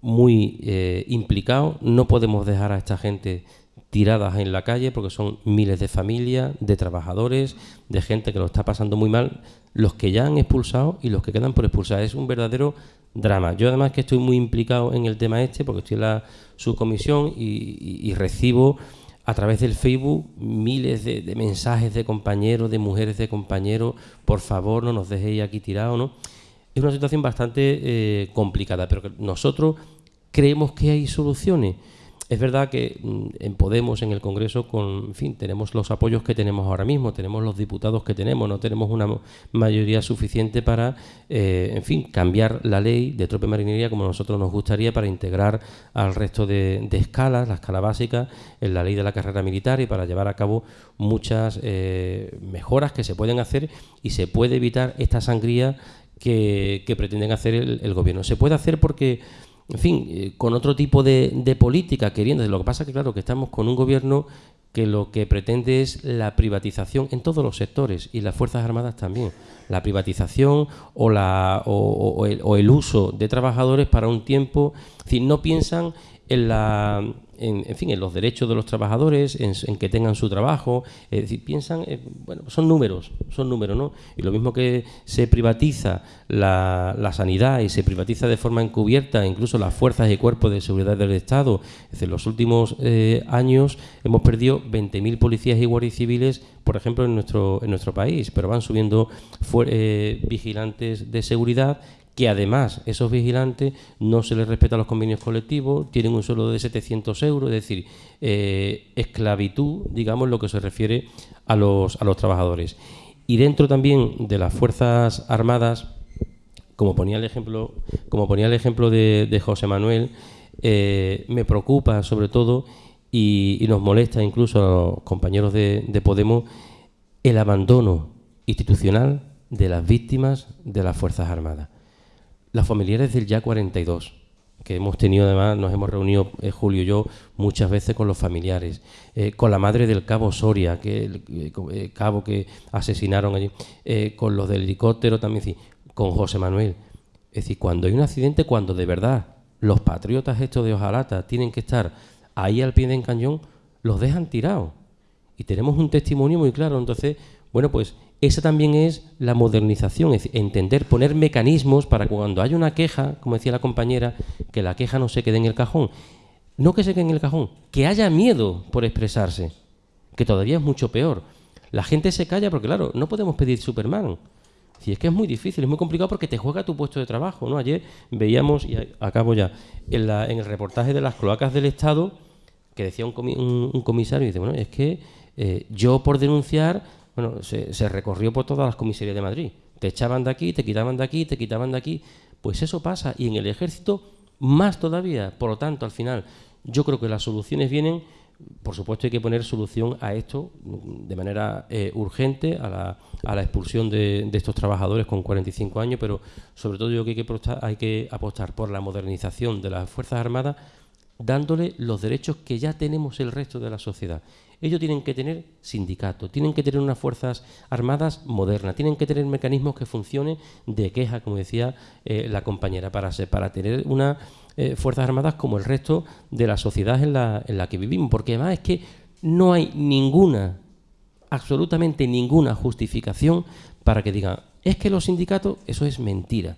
muy eh, implicados. No podemos dejar a esta gente tiradas en la calle porque son miles de familias, de trabajadores, de gente que lo está pasando muy mal, los que ya han expulsado y los que quedan por expulsar. Es un verdadero drama. Yo además que estoy muy implicado en el tema este porque estoy en la subcomisión y, recibo a través del Facebook miles de, mensajes de compañeros, de mujeres de compañeros, por favor no nos dejéis aquí tirados, ¿no? es una situación bastante eh, complicada, pero nosotros creemos que hay soluciones. Es verdad que mm, en Podemos, en el Congreso, con, en fin, tenemos los apoyos que tenemos ahora mismo, tenemos los diputados que tenemos, no tenemos una mayoría suficiente para, eh, en fin, cambiar la ley de trope marinería como a nosotros nos gustaría para integrar al resto de, escalas, la escala básica, en la ley de la carrera militar y para llevar a cabo muchas eh, mejoras que se pueden hacer y se puede evitar esta sangría que, pretenden hacer el, gobierno. Se puede hacer porque, en fin, eh, con otro tipo de, política queriendo. Lo que pasa es que, claro, que estamos con un gobierno que lo que pretende es la privatización en todos los sectores y las Fuerzas Armadas también. La privatización o, la, o, el, uso de trabajadores para un tiempo. Es decir, no piensan en la en, fin, en los derechos de los trabajadores, en, que tengan su trabajo, es decir, piensan, eh, bueno, son números, son números, ¿no? Y lo mismo que se privatiza la, sanidad y se privatiza de forma encubierta incluso las fuerzas y cuerpos de seguridad del Estado, es decir, en los últimos eh, años hemos perdido 20.000 policías y guardias civiles, por ejemplo, en nuestro, en nuestro país, pero van subiendo eh, vigilantes de seguridad que además esos vigilantes no se les respeta los convenios colectivos, tienen un sueldo de 700 euros, es decir, eh, esclavitud, digamos, lo que se refiere a los, a los trabajadores. Y dentro también de las Fuerzas Armadas, como ponía el ejemplo, como ponía el ejemplo de, José Manuel, eh, me preocupa sobre todo y, nos molesta incluso a los compañeros de, de Podemos el abandono institucional de las víctimas de las Fuerzas Armadas las familiares del Ya 42, que hemos tenido además, nos hemos reunido eh, Julio y yo muchas veces con los familiares, eh, con la madre del cabo Soria, que el eh, cabo que asesinaron allí, con los del helicóptero también, con José Manuel. Es decir, cuando hay un accidente, cuando de verdad los patriotas estos de Ojalata tienen que estar ahí al pie del cañón, los dejan tirados. Y tenemos un testimonio muy claro. Entonces, bueno, pues esa también es la modernización, es entender, poner mecanismos para cuando haya una queja, como decía la compañera, que la queja no se quede en el cajón. No que se quede en el cajón, que haya miedo por expresarse, que todavía es mucho peor. La gente se calla porque, claro, no podemos pedir Superman. Si es que es muy difícil, es muy complicado porque te juega tu puesto de trabajo. ¿no? Ayer veíamos, y acabo ya, en, el reportaje de las cloacas del Estado, que decía un, comisario, y dice, bueno, es que eh, yo por denunciar bueno, se, recorrió por todas las comisarías de Madrid. Te echaban de aquí, te quitaban de aquí, te quitaban de aquí. Pues eso pasa. Y en el ejército, más todavía. Por lo tanto, al final, yo creo que las soluciones vienen. Por supuesto, hay que poner solución a esto de manera eh, urgente, a la, expulsión de, estos trabajadores con 45 años, pero sobre todo yo creo que hay que, apostar, hay que apostar por la modernización de las Fuerzas Armadas, dándole los derechos que ya tenemos el resto de la sociedad. Ellos tienen que tener sindicato, tienen que tener unas fuerzas armadas modernas, tienen que tener mecanismos que funcionen de queja, como decía eh, la compañera, para, para tener unas eh, fuerzas armadas como el resto de la sociedad en la, en la que vivimos. Porque además es que no hay ninguna, absolutamente ninguna justificación para que digan, es que los sindicatos, eso es mentira,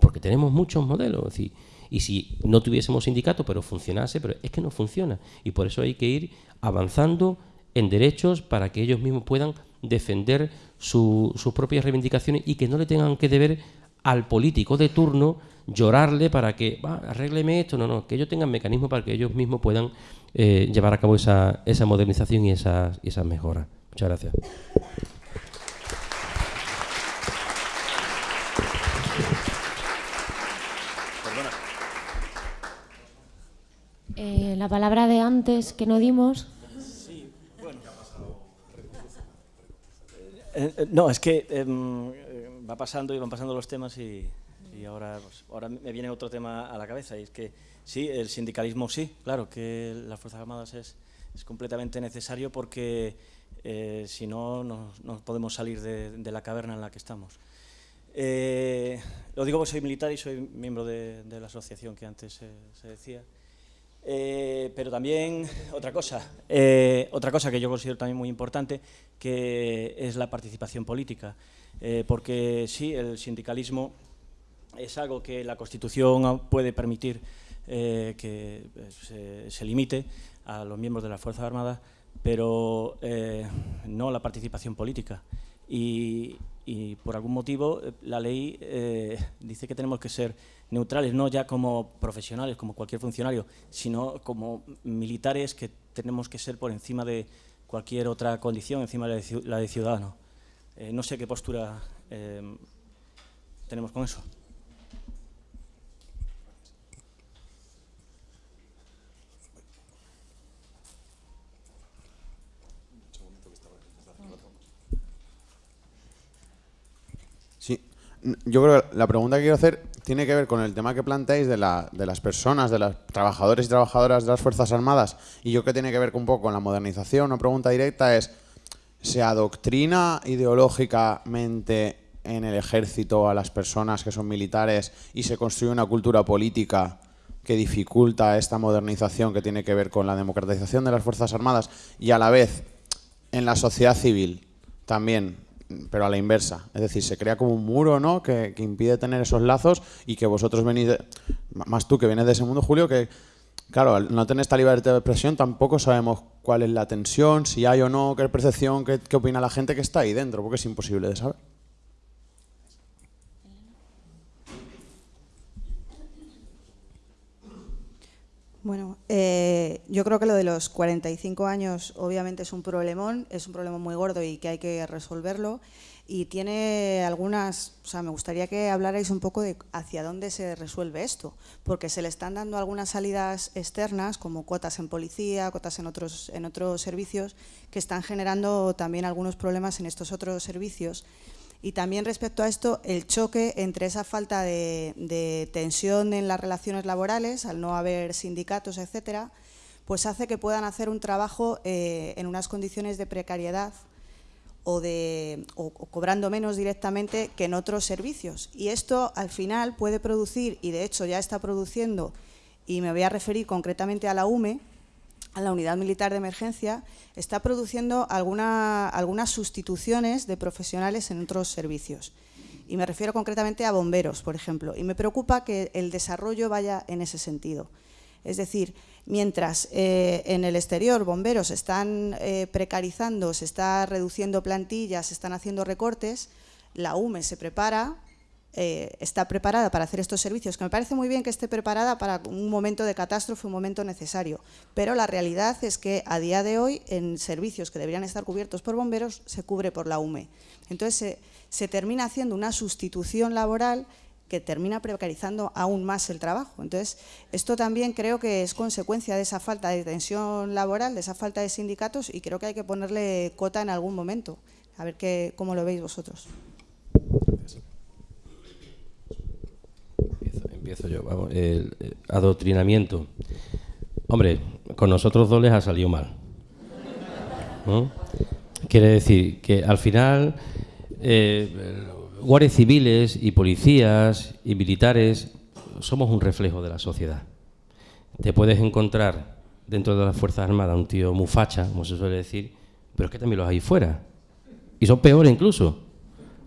porque tenemos muchos modelos. y si no tuviésemos sindicato, pero funcionase, pero es que no funciona. Y por eso hay que ir avanzando en derechos para que ellos mismos puedan defender sus propias reivindicaciones y que no le tengan que deber al político de turno llorarle para que va, arrégleme esto, no, no, que ellos tengan mecanismos para que ellos mismos puedan eh, llevar a cabo esa, esa modernización y esas, y esas mejoras. Muchas gracias. Eh, la palabra de antes que no dimos. Sí, bueno. Eh, eh, no, es que em, va pasando y van pasando los temas y, ahora, pues, ahora me viene otro tema a la cabeza y es que sí, el sindicalismo sí, claro, que las Fuerzas Armadas es, es completamente necesario porque si no, no, podemos salir de, la caverna en la que estamos. lo digo porque soy militar y soy miembro de, la asociación que antes se decía. Eh, pero también otra cosa, eh, otra cosa que yo considero también muy importante, que es la participación política. Eh, porque sí, el sindicalismo es algo que la Constitución puede permitir que se, limite a los miembros de las Fuerzas Armadas, pero no la participación política. Y, por algún motivo la ley dice que tenemos que ser neutrales, no ya como profesionales, como cualquier funcionario, sino como militares que tenemos que ser por encima de cualquier otra condición, encima de la de ciudadano. Eh, no sé qué postura eh, tenemos con eso. Sí, yo creo que la pregunta que quiero hacer tiene que ver con el tema que planteáis de, la, de las personas, de los trabajadores y trabajadoras de las Fuerzas Armadas, y yo que tiene que ver un poco con la modernización, una pregunta directa es, ¿se adoctrina ideológicamente en el ejército a las personas que son militares y se construye una cultura política que dificulta esta modernización que tiene que ver con la democratización de las Fuerzas Armadas y a la vez en la sociedad civil también, pero a la inversa. Es decir, se crea como un muro ¿no? que, impide tener esos lazos y que vosotros venís, más tú que vienes de ese mundo, Julio, que claro, al no tener esta libertad de expresión tampoco sabemos cuál es la tensión, si hay o no, qué percepción, qué, qué opina la gente que está ahí dentro, porque es imposible de saber. Bueno, eh, yo creo que lo de los 45 años obviamente es un problemón, es un problema muy gordo y que hay que resolverlo. Y tiene algunas, o sea, me gustaría que hablarais un poco de hacia dónde se resuelve esto, porque se le están dando algunas salidas externas, como cuotas en policía, cuotas en otros, en otros servicios, que están generando también algunos problemas en estos otros servicios. Y también respecto a esto, el choque entre esa falta de, tensión en las relaciones laborales, al no haber sindicatos, etcétera, pues hace que puedan hacer un trabajo eh, en unas condiciones de precariedad o, de, o, cobrando menos directamente que en otros servicios. Y esto al final puede producir, y de hecho ya está produciendo, y me voy a referir concretamente a la UME, la Unidad Militar de Emergencia, está produciendo algunas sustituciones de profesionales en otros servicios. Y me refiero concretamente a bomberos, por ejemplo. Y me preocupa que el desarrollo vaya en ese sentido. Es decir, mientras eh, en el exterior bomberos están eh, precarizando, se está reduciendo plantillas, se están haciendo recortes, la UME se prepara eh, está preparada para hacer estos servicios, que me parece muy bien que esté preparada para un momento de catástrofe, un momento necesario, pero la realidad es que a día de hoy en servicios que deberían estar cubiertos por bomberos se cubre por la UME. Entonces se, termina haciendo una sustitución laboral que termina precarizando aún más el trabajo. Entonces, esto también creo que es consecuencia de esa falta de tensión laboral, de esa falta de sindicatos y creo que hay que ponerle cota en algún momento. A ver qué, cómo lo veis vosotros. Empiezo yo. Vamos, el, adoctrinamiento. Hombre, con nosotros dos les ha salido mal. Quiere decir que al final eh, civiles y policías y militares somos un reflejo de la sociedad. Te puedes encontrar dentro de las Fuerzas Armadas un tío mufacha, como se suele decir, pero es que también los hay fuera. Y son peores incluso.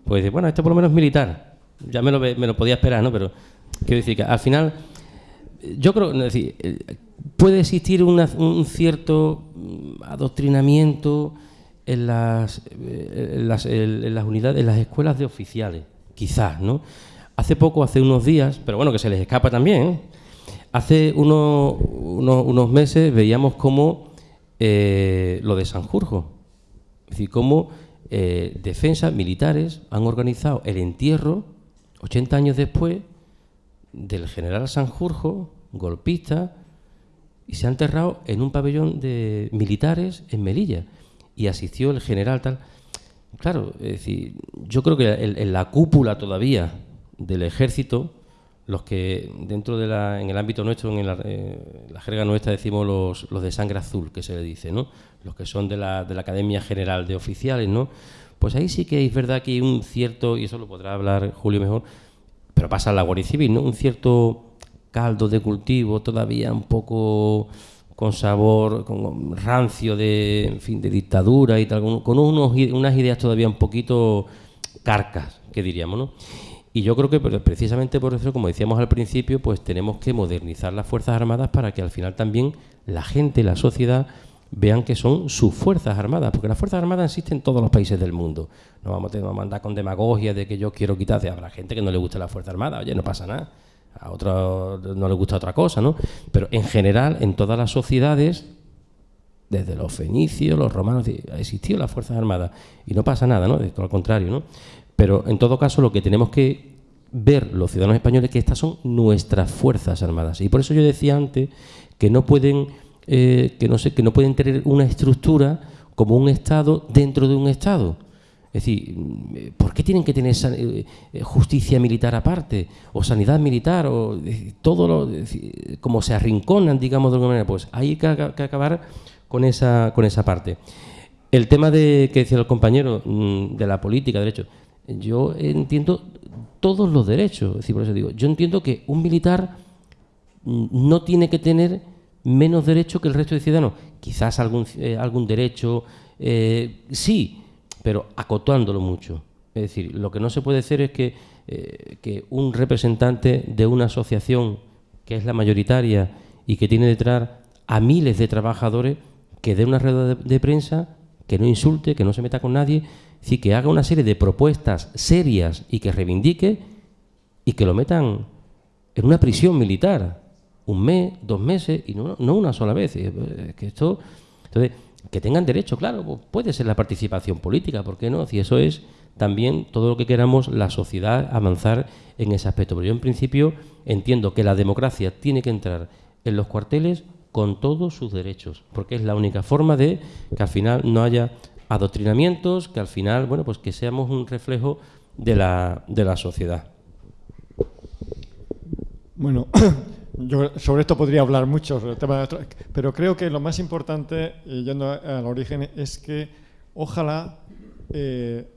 Pues bueno, este por lo menos es militar. Ya me lo, me lo podía esperar, ¿no? Pero Quiero decir que al final, yo creo, decir, eh, puede existir un cierto mm, adoctrinamiento en las, eh, en las, unidades, en las escuelas de oficiales, quizás, ¿no? Hace poco, hace unos días, pero bueno, que se les escapa también, ¿eh? hace unos, unos, meses veíamos cómo lo de Sanjurjo, es decir, cómo defensas militares han organizado el entierro 80 años después del general Sanjurjo, golpista, y se ha enterrado en un pabellón de militares en Melilla. Y asistió el general tal. Claro, es decir, yo creo que en, la cúpula todavía del ejército, los que dentro de la, en el ámbito nuestro, en la, eh, la jerga nuestra decimos los, los, de sangre azul, que se le dice, ¿no? Los que son de la, de la Academia General de Oficiales, ¿no? Pues ahí sí que es verdad que hay un cierto, y eso lo podrá hablar Julio mejor, pero pasa la Guardia Civil, ¿no? Un cierto caldo de cultivo todavía un poco con sabor, con rancio de, en fin, de dictadura y tal, con unos, unas ideas todavía un poquito carcas, que diríamos, ¿no? Y yo creo que precisamente por eso, como decíamos al principio, pues tenemos que modernizar las Fuerzas Armadas para que al final también la gente, la sociedad, vean que son sus Fuerzas Armadas, porque las Fuerzas Armadas existen en todos los países del mundo. No vamos a mandar con demagogia de que yo quiero quitarse. Habrá gente que no le gusta la Fuerza Armada, oye, no pasa nada. A otro no le gusta otra cosa, ¿no? Pero en general, en todas las sociedades, desde los fenicios, los romanos, ha existido las Fuerzas Armadas y no pasa nada, ¿no? De todo al contrario, ¿no? Pero en todo caso, lo que tenemos que ver los ciudadanos españoles es que estas son nuestras Fuerzas Armadas. Y por eso yo decía antes que no pueden eh, que, no sé, que no pueden tener una estructura como un Estado dentro de un Estado. Es decir, ¿por qué tienen que tener eh, justicia militar aparte? O sanidad militar, o todo lo, como se arrinconan, digamos de alguna manera. Pues hay que, acabar con esa, con esa parte. El tema de que decía el compañero mm, de la política, derecho, yo entiendo todos los derechos. Es decir, por eso digo, yo entiendo que un militar no tiene que tener menos derecho que el resto de ciudadanos. Quizás algún, eh, algún derecho, eh, sí, pero acotándolo mucho. Es decir, lo que no se puede hacer es que, eh, que un representante de una asociación que es la mayoritaria y que tiene detrás a miles de trabajadores que dé una rueda de, prensa, que no insulte, que no se meta con nadie, es que haga una serie de propuestas serias y que reivindique y que lo metan en una prisión militar, un mes, dos meses y no, no una sola vez. Que esto, entonces, que tengan derecho, claro, pues puede ser la participación política, ¿por qué no? Si eso es también todo lo que queramos la sociedad avanzar en ese aspecto. Pero yo en principio entiendo que la democracia tiene que entrar en los cuarteles con todos sus derechos, porque es la única forma de que al final no haya adoctrinamientos, que al final, bueno, pues que seamos un reflejo de la, de la sociedad. Bueno, yo sobre esto podría hablar mucho, sobre el tema pero creo que lo más importante, yendo al origen, es que ojalá eh,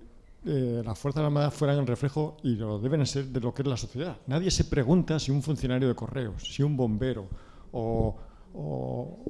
eh, las Fuerzas Armadas fueran el reflejo, y lo deben ser, de lo que es la sociedad. Nadie se pregunta si un funcionario de correos, si un bombero o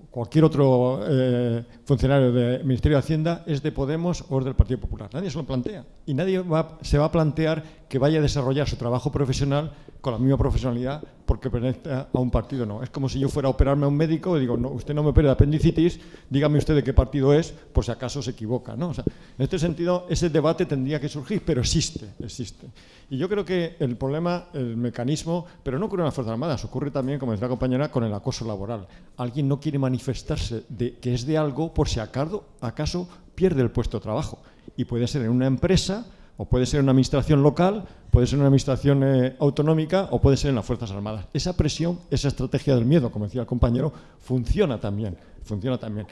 cualquier otro eh, funcionario del Ministerio de Hacienda es de Podemos o es del Partido Popular. Nadie se lo plantea. Y nadie se va a plantear que vaya a desarrollar su trabajo profesional con la misma profesionalidad porque pertenece a un partido. No, es como si yo fuera a operarme a un médico y digo, no, usted no me opera de apendicitis, dígame usted de qué partido es, por si acaso se equivoca. ¿no? en este sentido, ese debate tendría que surgir, pero existe, existe. Y yo creo que el problema, el mecanismo, pero no ocurre en las Fuerzas Armadas, ocurre también, como decía la compañera, con el acoso laboral. Alguien no quiere manifestarse de que es de algo por si acaso, acaso pierde el puesto de trabajo. Y puede ser en una empresa, o puede ser una administración local, puede ser una administración eh, autonómica, o puede ser en las Fuerzas Armadas. Esa presión, esa estrategia del miedo, como decía el compañero, funciona también. Funciona también.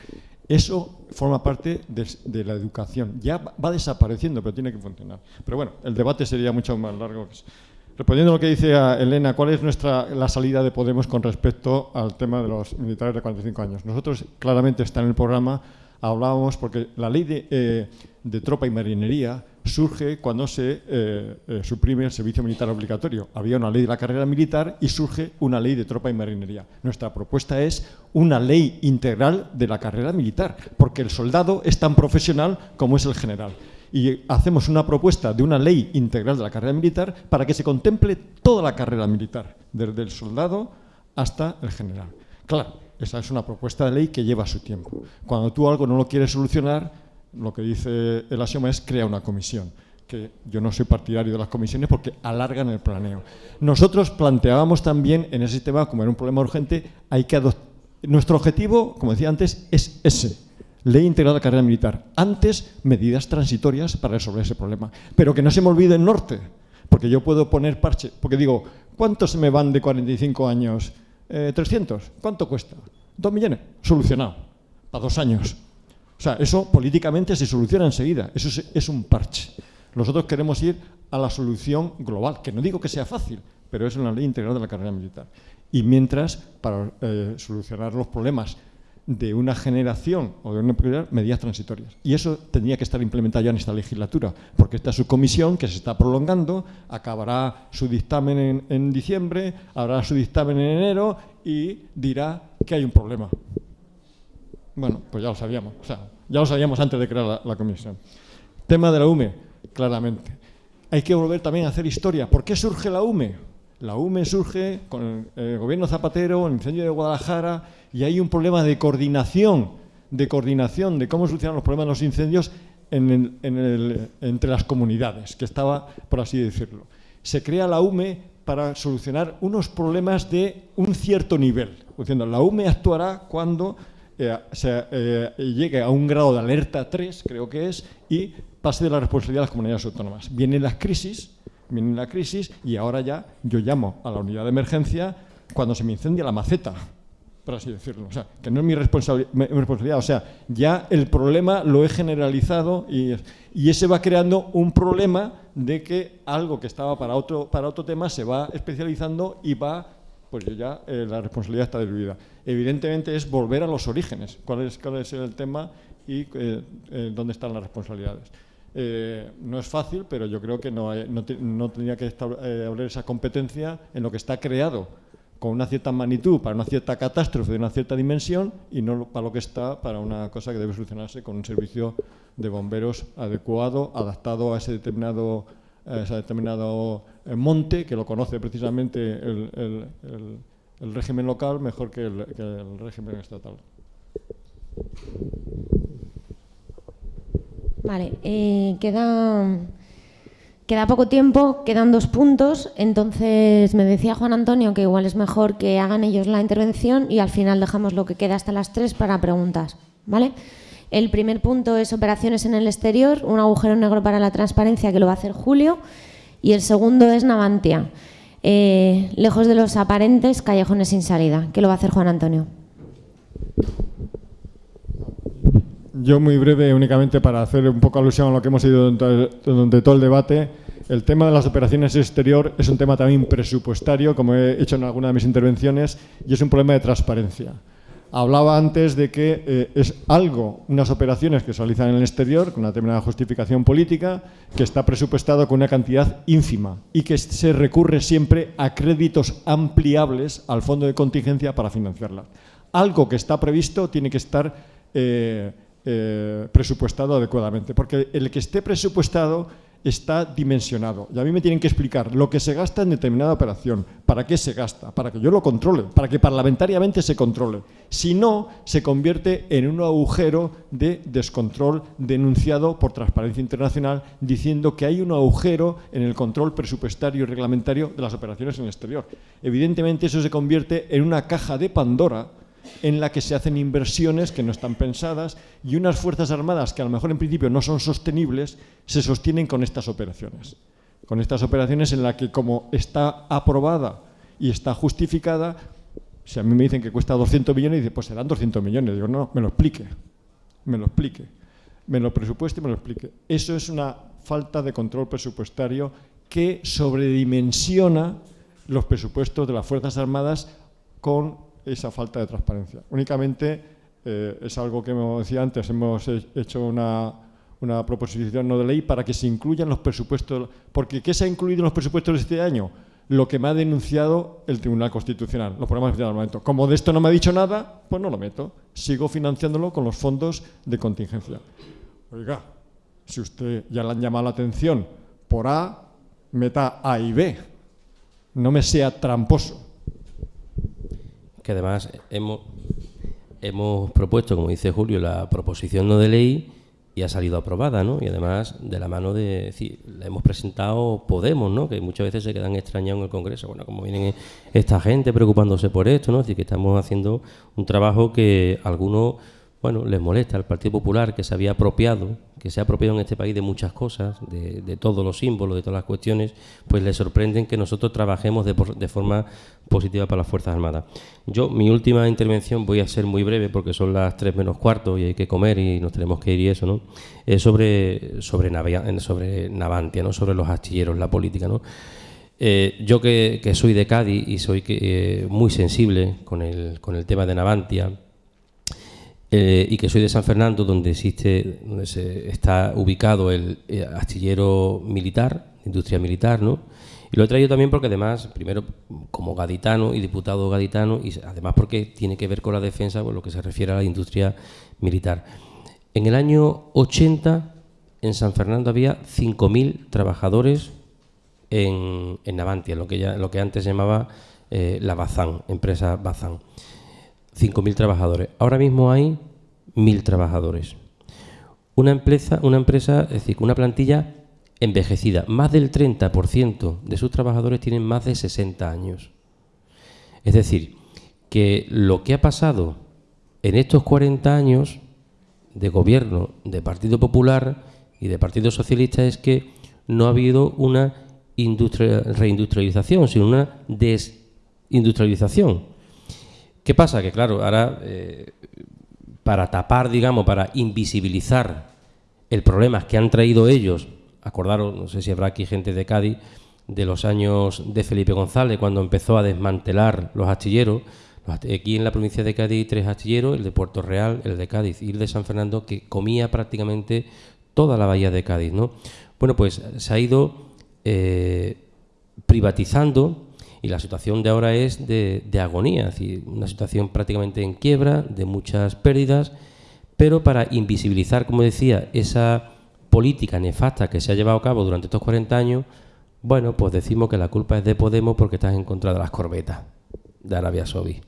Eso forma parte de, la educación. Ya va desapareciendo, pero tiene que funcionar. Pero bueno, el debate sería mucho más largo. Respondiendo a lo que dice Elena, ¿cuál es nuestra, la salida de Podemos con respecto al tema de los militares de 45 años? Nosotros claramente está en el programa, hablábamos porque la ley de, eh, de tropa y marinería surge cuando se eh, eh, suprime el servicio militar obligatorio. Había una ley de la carrera militar y surge una ley de tropa y marinería. Nuestra propuesta es una ley integral de la carrera militar, porque el soldado es tan profesional como es el general. Y hacemos una propuesta de una ley integral de la carrera militar para que se contemple toda la carrera militar, desde el soldado hasta el general. Claro, esa es una propuesta de ley que lleva su tiempo. Cuando tú algo no lo quieres solucionar, lo que dice el asioma es crea una comisión que yo no soy partidario de las comisiones porque alargan el planeo. Nosotros planteábamos también en ese tema, como era un problema urgente, hay que Nuestro objetivo, como decía antes, es ese, ley integral de carrera militar. Antes, medidas transitorias para resolver ese problema. Pero que no se me olvide el norte, porque yo puedo poner parche, porque digo, ¿cuántos me van de 45 años? Eh, ¿300? ¿Cuánto cuesta? ¿Dos millones? Solucionado, para dos años. O sea, eso políticamente se soluciona enseguida, eso es, un parche. Nosotros queremos ir a la solución global, que no digo que sea fácil, pero es una ley integral de la carrera militar. Y mientras, para eh, solucionar los problemas de una generación o de una prioridad, medidas transitorias. Y eso tendría que estar implementado ya en esta legislatura, porque esta subcomisión, que se está prolongando, acabará su dictamen en, en diciembre, habrá su dictamen en enero y dirá que hay un problema. Bueno, pues ya lo sabíamos, o sea, ya lo sabíamos antes de crear la, comisión. Tema de la UME, claramente. Hay que volver también a hacer historia. ¿Por qué surge la UME? La UME surge con el gobierno Zapatero, el incendio de Guadalajara, y hay un problema de coordinación, de coordinación, de cómo solucionar los problemas de los incendios entre las comunidades, que estaba, por así decirlo. Se crea la UME para solucionar unos problemas de un cierto nivel. La UME actuará cuando eh, eh, llegue a un grado de alerta 3, creo que es, y pase de la responsabilidad a las comunidades autónomas. Viene la crisis, viene la crisis y ahora ya yo llamo a la unidad de emergencia cuando se me incendia la maceta, por así decirlo. O sea, que no es mi, responsabilidad. O sea, ya el problema lo he generalizado y, y, ese va creando un problema de que algo que estaba para otro, para otro tema se va especializando y va pues ya eh, la responsabilidad está diluida. Evidentemente es volver a los orígenes, cuál es, cuál es el tema y eh, eh, dónde están las responsabilidades. no es fácil, pero yo creo que no, no, tendría que haber esa competencia en lo que está creado con una cierta magnitud para una cierta catástrofe de una cierta dimensión y no para lo que está para una cosa que debe solucionarse con un servicio de bomberos adecuado, adaptado a ese determinado, ese determinado eh, monte que lo conoce precisamente el, régimen local mejor que el, que el régimen estatal. Vale, eh, queda Queda poco tiempo, quedan dos puntos, entonces me decía Juan Antonio que igual es mejor que hagan ellos la intervención y al final dejamos lo que queda hasta las tres para preguntas. ¿vale? El primer punto es operaciones en el exterior, un agujero negro para la transparencia que lo va a hacer Julio y el segundo es Navantia, eh, lejos de los aparentes callejones sin salida, que lo va a hacer Juan Antonio. Yo muy breve, únicamente para hacer un poco alusión a lo que hemos ido durante todo el debate. El tema de las operaciones exterior es un tema también presupuestario, como he hecho en alguna de mis intervenciones, y es un problema de transparencia. Hablaba antes de que eh, es algo, unas operaciones que se realizan en el exterior, con una determinada justificación política, que está presupuestado con una cantidad ínfima y que se recurre siempre a créditos ampliables al fondo de contingencia para financiarla. Algo que está previsto tiene que estar... Eh, eh, presupuestado adecuadamente, porque el que esté presupuestado está dimensionado. Y a mí me tienen que explicar lo que se gasta en determinada operación, para qué se gasta, para que yo lo controle, para que parlamentariamente se controle. Si no, se convierte en un agujero de descontrol denunciado por Transparencia Internacional diciendo que hay un agujero en el control presupuestario y reglamentario de las operaciones en el exterior. Evidentemente eso se convierte en una caja de Pandora en la que se hacen inversiones que no están pensadas y unas Fuerzas Armadas que a lo mejor en principio no son sostenibles se sostienen con estas operaciones. Con estas operaciones en las que como está aprobada y está justificada, si a mí me dicen que cuesta 200 millones, dice, pues serán 200 millones. Digo, no, me lo explique, me lo explique, me lo presupueste y me lo explique. Eso es una falta de control presupuestario que sobredimensiona los presupuestos de las Fuerzas Armadas con esa falta de transparencia. Únicamente eh, es algo que, como decía antes, hemos hecho una, una proposición no de ley para que se incluyan los presupuestos, porque ¿qué se ha incluido en los presupuestos de este año? Lo que me ha denunciado el Tribunal Constitucional, los problemas al momento. Como de esto no me ha dicho nada, pues no lo meto. Sigo financiándolo con los fondos de contingencia. Oiga, si usted ya le han llamado la atención por A, meta A y B. No me sea tramposo que además hemos, hemos propuesto, como dice Julio, la proposición no de ley y ha salido aprobada, ¿no? Y además de la mano de, decir, la hemos presentado Podemos, ¿no? Que muchas veces se quedan extrañados en el Congreso. Bueno, como vienen esta gente preocupándose por esto, ¿no? Es decir, que estamos haciendo un trabajo que algunos bueno, les molesta al Partido Popular que se había apropiado, que se ha apropiado en este país de muchas cosas, de, todos los símbolos, de todas las cuestiones, pues les sorprenden que nosotros trabajemos de, forma positiva para las Fuerzas Armadas. Yo, mi última intervención, voy a ser muy breve porque son las tres menos cuarto y hay que comer y nos tenemos que ir y eso, ¿no? Es sobre, sobre, sobre Navantia, ¿no? Sobre los astilleros, la política, ¿no? Eh, yo que, soy de Cádiz y soy eh, muy sensible con el, con el tema de Navantia, eh, y que soy de San Fernando, donde existe, donde se está ubicado el eh, astillero militar, industria militar, ¿no? Y lo he traído también porque además, primero como gaditano y diputado gaditano, y además porque tiene que ver con la defensa, por lo que se refiere a la industria militar. En el año 80, en San Fernando había 5.000 trabajadores en, en Navantia, lo que, ya, lo que antes se llamaba eh, la Bazán, empresa Bazán. 5.000 trabajadores. Ahora mismo hay 1.000 trabajadores. Una empresa, una empresa, es decir, una plantilla envejecida. Más del 30% de sus trabajadores tienen más de 60 años. Es decir, que lo que ha pasado en estos 40 años de gobierno de Partido Popular y de Partido Socialista es que no ha habido una reindustrialización, sino una desindustrialización. ¿Qué pasa? Que claro, ahora eh, para tapar, digamos, para invisibilizar el problema que han traído ellos, acordaros, no sé si habrá aquí gente de Cádiz, de los años de Felipe González, cuando empezó a desmantelar los astilleros. Aquí en la provincia de Cádiz hay tres astilleros, el de Puerto Real, el de Cádiz y el de San Fernando, que comía prácticamente toda la bahía de Cádiz. ¿no? Bueno, pues se ha ido eh, privatizando Y la situación de ahora es de, de agonía, es decir, una situación prácticamente en quiebra, de muchas pérdidas, pero para invisibilizar, como decía, esa política nefasta que se ha llevado a cabo durante estos 40 años, bueno, pues decimos que la culpa es de Podemos porque estás en contra de las corbetas de Arabia Saudí.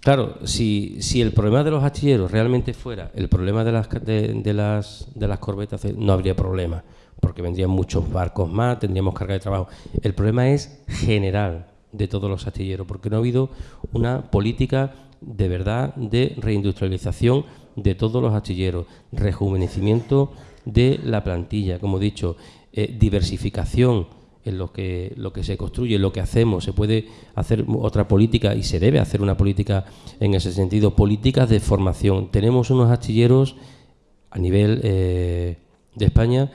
Claro, si, si el problema de los astilleros realmente fuera el problema de las, de, las, de las corbetas, no habría problema, porque vendrían muchos barcos más, tendríamos carga de trabajo. El problema es general de todos los astilleros, porque no ha habido una política de verdad de reindustrialización de todos los astilleros, rejuvenecimiento de la plantilla, como he dicho, eh, diversificación en lo que, lo que se construye, lo que hacemos. Se puede hacer otra política y se debe hacer una política en ese sentido. Políticas de formación. Tenemos unos astilleros a nivel eh, de España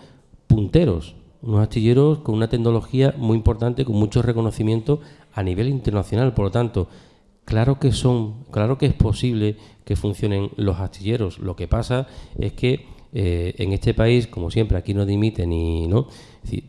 punteros, unos astilleros con una tecnología muy importante, con mucho reconocimiento a nivel internacional. Por lo tanto, claro que son, claro que es posible que funcionen los astilleros. Lo que pasa es que eh, en este país, como siempre, aquí no dimite ni no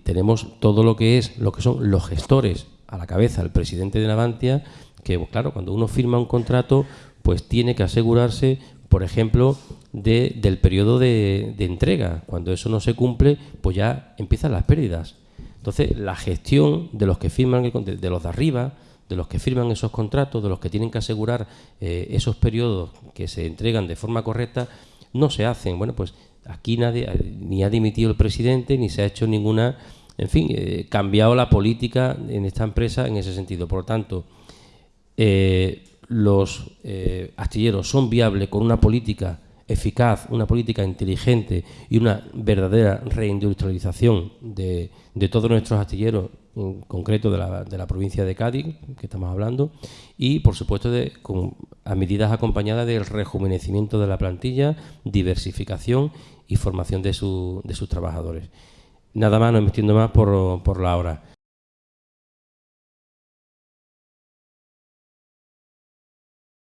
tenemos todo lo que es, lo que son los gestores a la cabeza, el presidente de Navantia, que pues, claro, cuando uno firma un contrato, pues tiene que asegurarse, por ejemplo, de, del periodo de, entrega. Cuando eso no se cumple, pues ya empiezan las pérdidas. Entonces, la gestión de los que firman, el, de los de arriba, de los que firman esos contratos, de los que tienen que asegurar eh, esos periodos que se entregan de forma correcta, no se hacen. Bueno, pues Aquí nadie, ni ha dimitido el presidente, ni se ha hecho ninguna, en fin, eh, cambiado la política en esta empresa en ese sentido. Por lo tanto, eh, los eh, astilleros son viables con una política eficaz, una política inteligente y una verdadera reindustrialización de, de todos nuestros astilleros, en concreto de la, de la, provincia de Cádiz, que estamos hablando, y por supuesto de, con, a medidas acompañadas del rejuvenecimiento de la plantilla, diversificación y formación de, su, de sus trabajadores. Nada más, no entiendo más por, por la hora.